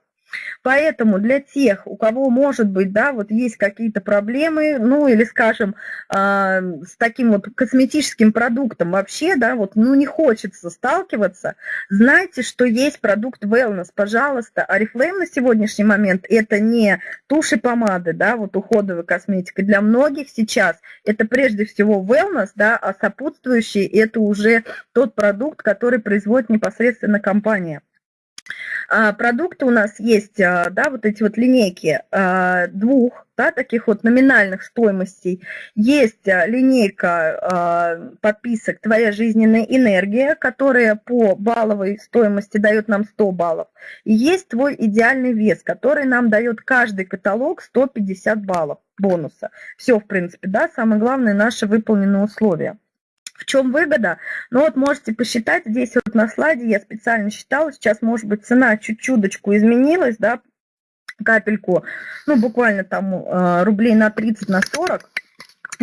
Поэтому для тех, у кого, может быть, да, вот есть какие-то проблемы, ну, или, скажем, э, с таким вот косметическим продуктом вообще, да, вот, ну, не хочется сталкиваться, знайте, что есть продукт Wellness, пожалуйста. Арифлейм на сегодняшний момент это не туши, помады, да, вот уходовая косметика. Для многих сейчас это прежде всего Wellness, да, а сопутствующий это уже тот продукт, который производит непосредственно компания. А, продукты у нас есть, а, да, вот эти вот линейки а, двух, да, таких вот номинальных стоимостей. Есть линейка подписок «Твоя жизненная энергия», которая по балловой стоимости дает нам 100 баллов. И есть твой идеальный вес, который нам дает каждый каталог 150 баллов бонуса. Все, в принципе, да, самое главное, наши выполненные условия. В чем выгода? Ну вот можете посчитать, здесь вот на слайде я специально считала, сейчас может быть цена чуть-чуточку изменилась, да, капельку, ну буквально там э, рублей на 30, на 40,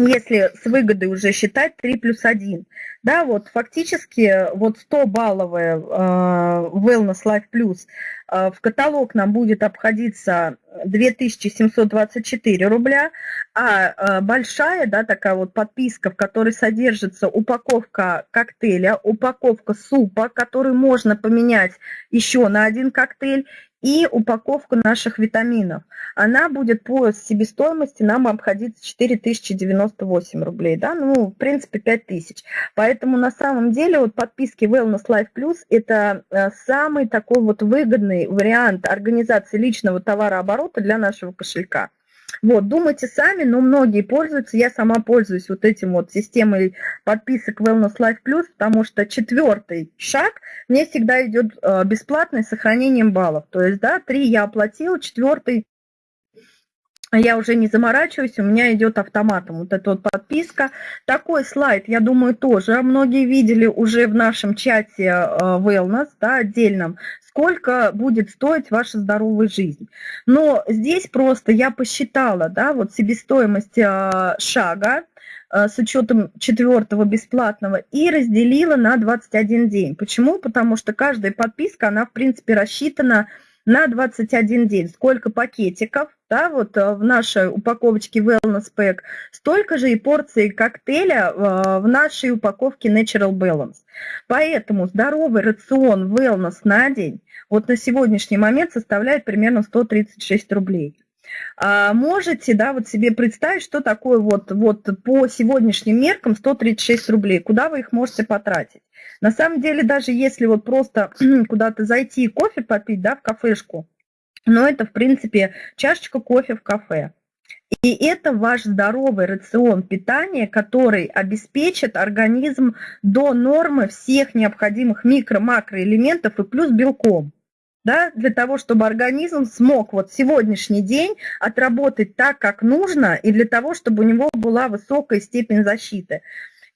если с выгодой уже считать 3 плюс 1. Да, вот фактически вот 100-балловая э, Wellness Life Plus э, в каталог нам будет обходиться 2724 рубля, а э, большая, да, такая вот подписка, в которой содержится упаковка коктейля, упаковка супа, который можно поменять еще на один коктейль, и упаковку наших витаминов. Она будет по себестоимости нам обходиться 4098 рублей, да, ну, в принципе, 5000. Поэтому на самом деле вот подписки Wellness Life Plus это э, самый такой вот выгодный вариант организации личного товарооборота для нашего кошелька. Вот, думайте сами, но многие пользуются. Я сама пользуюсь вот этим вот системой подписок Wellness Life Plus, потому что четвертый шаг мне всегда идет э, бесплатный с сохранением баллов. То есть, да, три я оплатила, четвертый я уже не заморачиваюсь, у меня идет автоматом вот эта вот подписка. Такой слайд, я думаю, тоже многие видели уже в нашем чате э, Wellness, да, отдельном, сколько будет стоить ваша здоровая жизнь. Но здесь просто я посчитала, да, вот себестоимость э, шага, э, с учетом четвертого бесплатного и разделила на 21 день. Почему? Потому что каждая подписка, она в принципе рассчитана на 21 день. Сколько пакетиков, да, вот э, в нашей упаковочке Wellness Pack, столько же и порций коктейля э, в нашей упаковке Natural Balance. Поэтому здоровый рацион Wellness на день вот на сегодняшний момент составляет примерно 136 рублей. А можете, да, вот себе представить, что такое вот, вот по сегодняшним меркам 136 рублей, куда вы их можете потратить? На самом деле, даже если вот просто [CLEARS THROAT] куда-то зайти и кофе попить, да, в кафешку, но это, в принципе, чашечка кофе в кафе. И это ваш здоровый рацион питания, который обеспечит организм до нормы всех необходимых микро-макроэлементов и плюс белком да, для того, чтобы организм смог вот сегодняшний день отработать так, как нужно, и для того, чтобы у него была высокая степень защиты.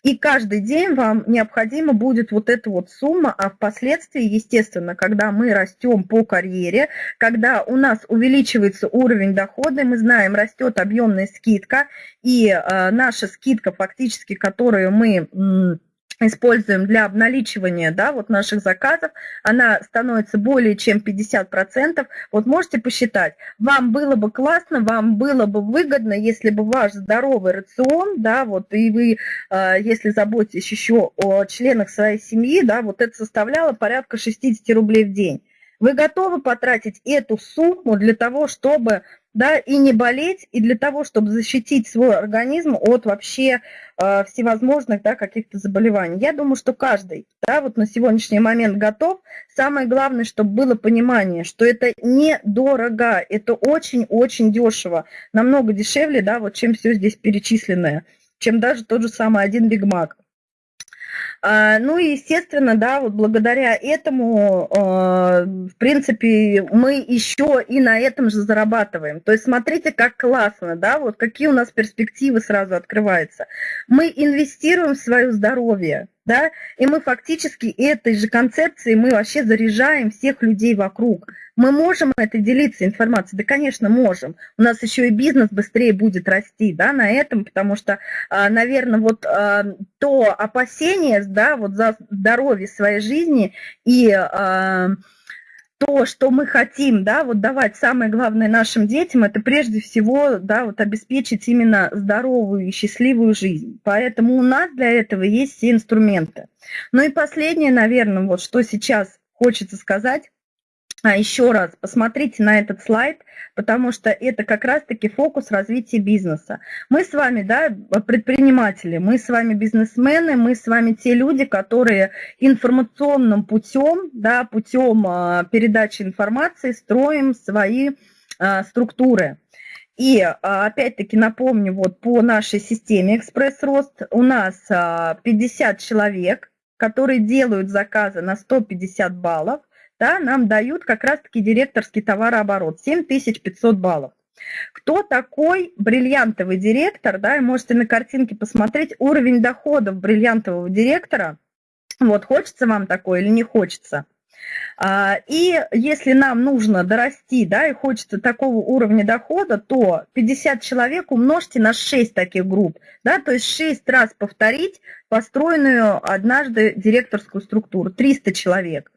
И каждый день вам необходимо будет вот эта вот сумма, а впоследствии, естественно, когда мы растем по карьере, когда у нас увеличивается уровень дохода, мы знаем, растет объемная скидка, и э, наша скидка фактически, которую мы используем для обналичивания да, вот наших заказов, она становится более чем 50%. Вот можете посчитать, вам было бы классно, вам было бы выгодно, если бы ваш здоровый рацион, да, вот, и вы, а, если заботитесь еще о членах своей семьи, да, вот это составляло порядка 60 рублей в день. Вы готовы потратить эту сумму для того, чтобы да, и не болеть, и для того, чтобы защитить свой организм от вообще э, всевозможных, да, каких-то заболеваний. Я думаю, что каждый, да, вот на сегодняшний момент готов. Самое главное, чтобы было понимание, что это недорого, это очень-очень дешево, намного дешевле, да, вот чем все здесь перечисленное, чем даже тот же самый один Биг Мак. А, ну и, естественно, да, вот благодаря этому, а, в принципе, мы еще и на этом же зарабатываем. То есть смотрите, как классно, да, вот какие у нас перспективы сразу открываются. Мы инвестируем в свое здоровье, да, и мы фактически этой же концепцией мы вообще заряжаем всех людей вокруг. Мы можем это делиться информацией? Да, конечно, можем. У нас еще и бизнес быстрее будет расти, да, на этом, потому что, а, наверное, вот а, то опасение, да, вот за здоровье своей жизни и а, то, что мы хотим, да, вот давать самое главное нашим детям, это прежде всего, да, вот обеспечить именно здоровую и счастливую жизнь. Поэтому у нас для этого есть все инструменты. Ну и последнее, наверное, вот что сейчас хочется сказать, а еще раз посмотрите на этот слайд, потому что это как раз-таки фокус развития бизнеса. Мы с вами, да, предприниматели, мы с вами бизнесмены, мы с вами те люди, которые информационным путем, да, путем а, передачи информации строим свои а, структуры. И опять-таки напомню, вот по нашей системе «Экспресс-рост» у нас 50 человек, которые делают заказы на 150 баллов, да, нам дают как раз-таки директорский товарооборот, 7500 баллов. Кто такой бриллиантовый директор, да, и можете на картинке посмотреть уровень доходов бриллиантового директора, вот, хочется вам такое или не хочется. А, и если нам нужно дорасти, да, и хочется такого уровня дохода, то 50 человек умножьте на 6 таких групп, да, то есть 6 раз повторить построенную однажды директорскую структуру, 300 человек.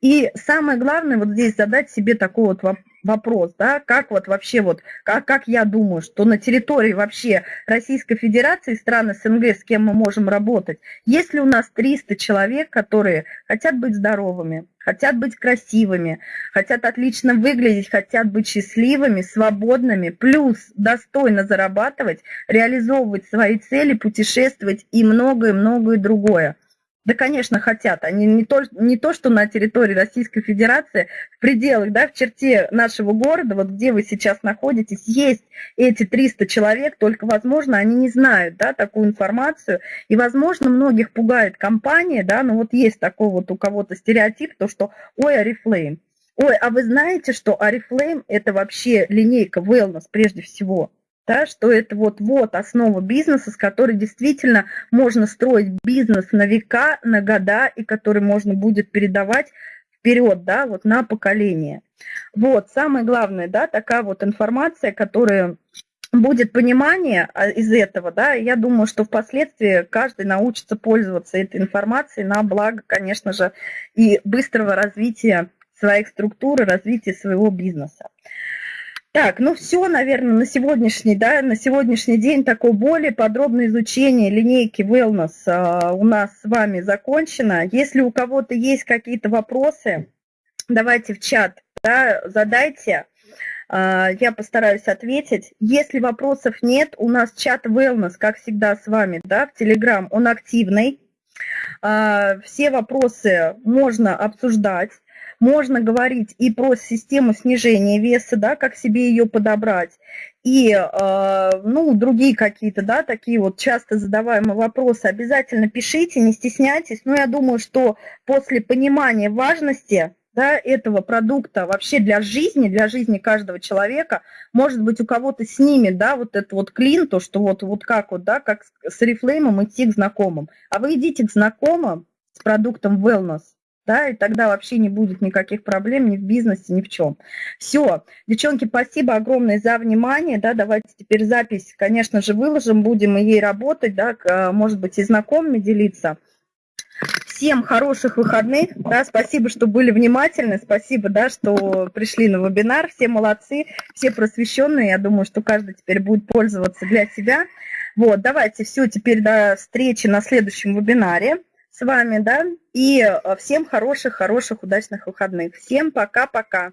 И самое главное вот здесь задать себе такой вот вопрос, да, как вот вообще вот, как, как я думаю, что на территории вообще Российской Федерации, стран СНГ, с кем мы можем работать, если у нас 300 человек, которые хотят быть здоровыми, хотят быть красивыми, хотят отлично выглядеть, хотят быть счастливыми, свободными, плюс достойно зарабатывать, реализовывать свои цели, путешествовать и многое-многое другое – да, конечно, хотят. Они не то, не то, что на территории Российской Федерации, в пределах, да, в черте нашего города, вот где вы сейчас находитесь, есть эти 300 человек, только, возможно, они не знают, да, такую информацию. И, возможно, многих пугает компания, да, но вот есть такой вот у кого-то стереотип, то, что, ой, Арифлейм. Ой, а вы знаете, что Арифлейм – это вообще линейка wellness прежде всего – да, что это вот-вот основа бизнеса, с которой действительно можно строить бизнес на века, на года, и который можно будет передавать вперед, да, вот на поколение. Вот, самое главное, да, такая вот информация, которая будет понимание а, из этого, да, я думаю, что впоследствии каждый научится пользоваться этой информацией на благо, конечно же, и быстрого развития своих структур и развития своего бизнеса. Так, ну все, наверное, на сегодняшний, да, на сегодняшний день такое более подробное изучение линейки Wellness а, у нас с вами закончено. Если у кого-то есть какие-то вопросы, давайте в чат да, задайте, а, я постараюсь ответить. Если вопросов нет, у нас чат Wellness, как всегда с вами, да, в Telegram, он активный. А, все вопросы можно обсуждать. Можно говорить и про систему снижения веса, да, как себе ее подобрать, и э, ну, другие какие-то, да, такие вот часто задаваемые вопросы. Обязательно пишите, не стесняйтесь. Но я думаю, что после понимания важности да, этого продукта вообще для жизни, для жизни каждого человека, может быть, у кого-то снимет, да, вот этот вот клин, то, что вот, вот как вот, да, как с рефлеймом идти к знакомым. А вы идите к знакомым с продуктом wellness, да, и тогда вообще не будет никаких проблем ни в бизнесе, ни в чем. Все, девчонки, спасибо огромное за внимание, да, давайте теперь запись, конечно же, выложим, будем и ей работать, да, может быть, и знакомыми делиться. Всем хороших выходных, да, спасибо, что были внимательны, спасибо, да, что пришли на вебинар, все молодцы, все просвещенные, я думаю, что каждый теперь будет пользоваться для себя. Вот, давайте, все, теперь до встречи на следующем вебинаре с вами, да, и э, всем хороших-хороших удачных выходных. Всем пока-пока.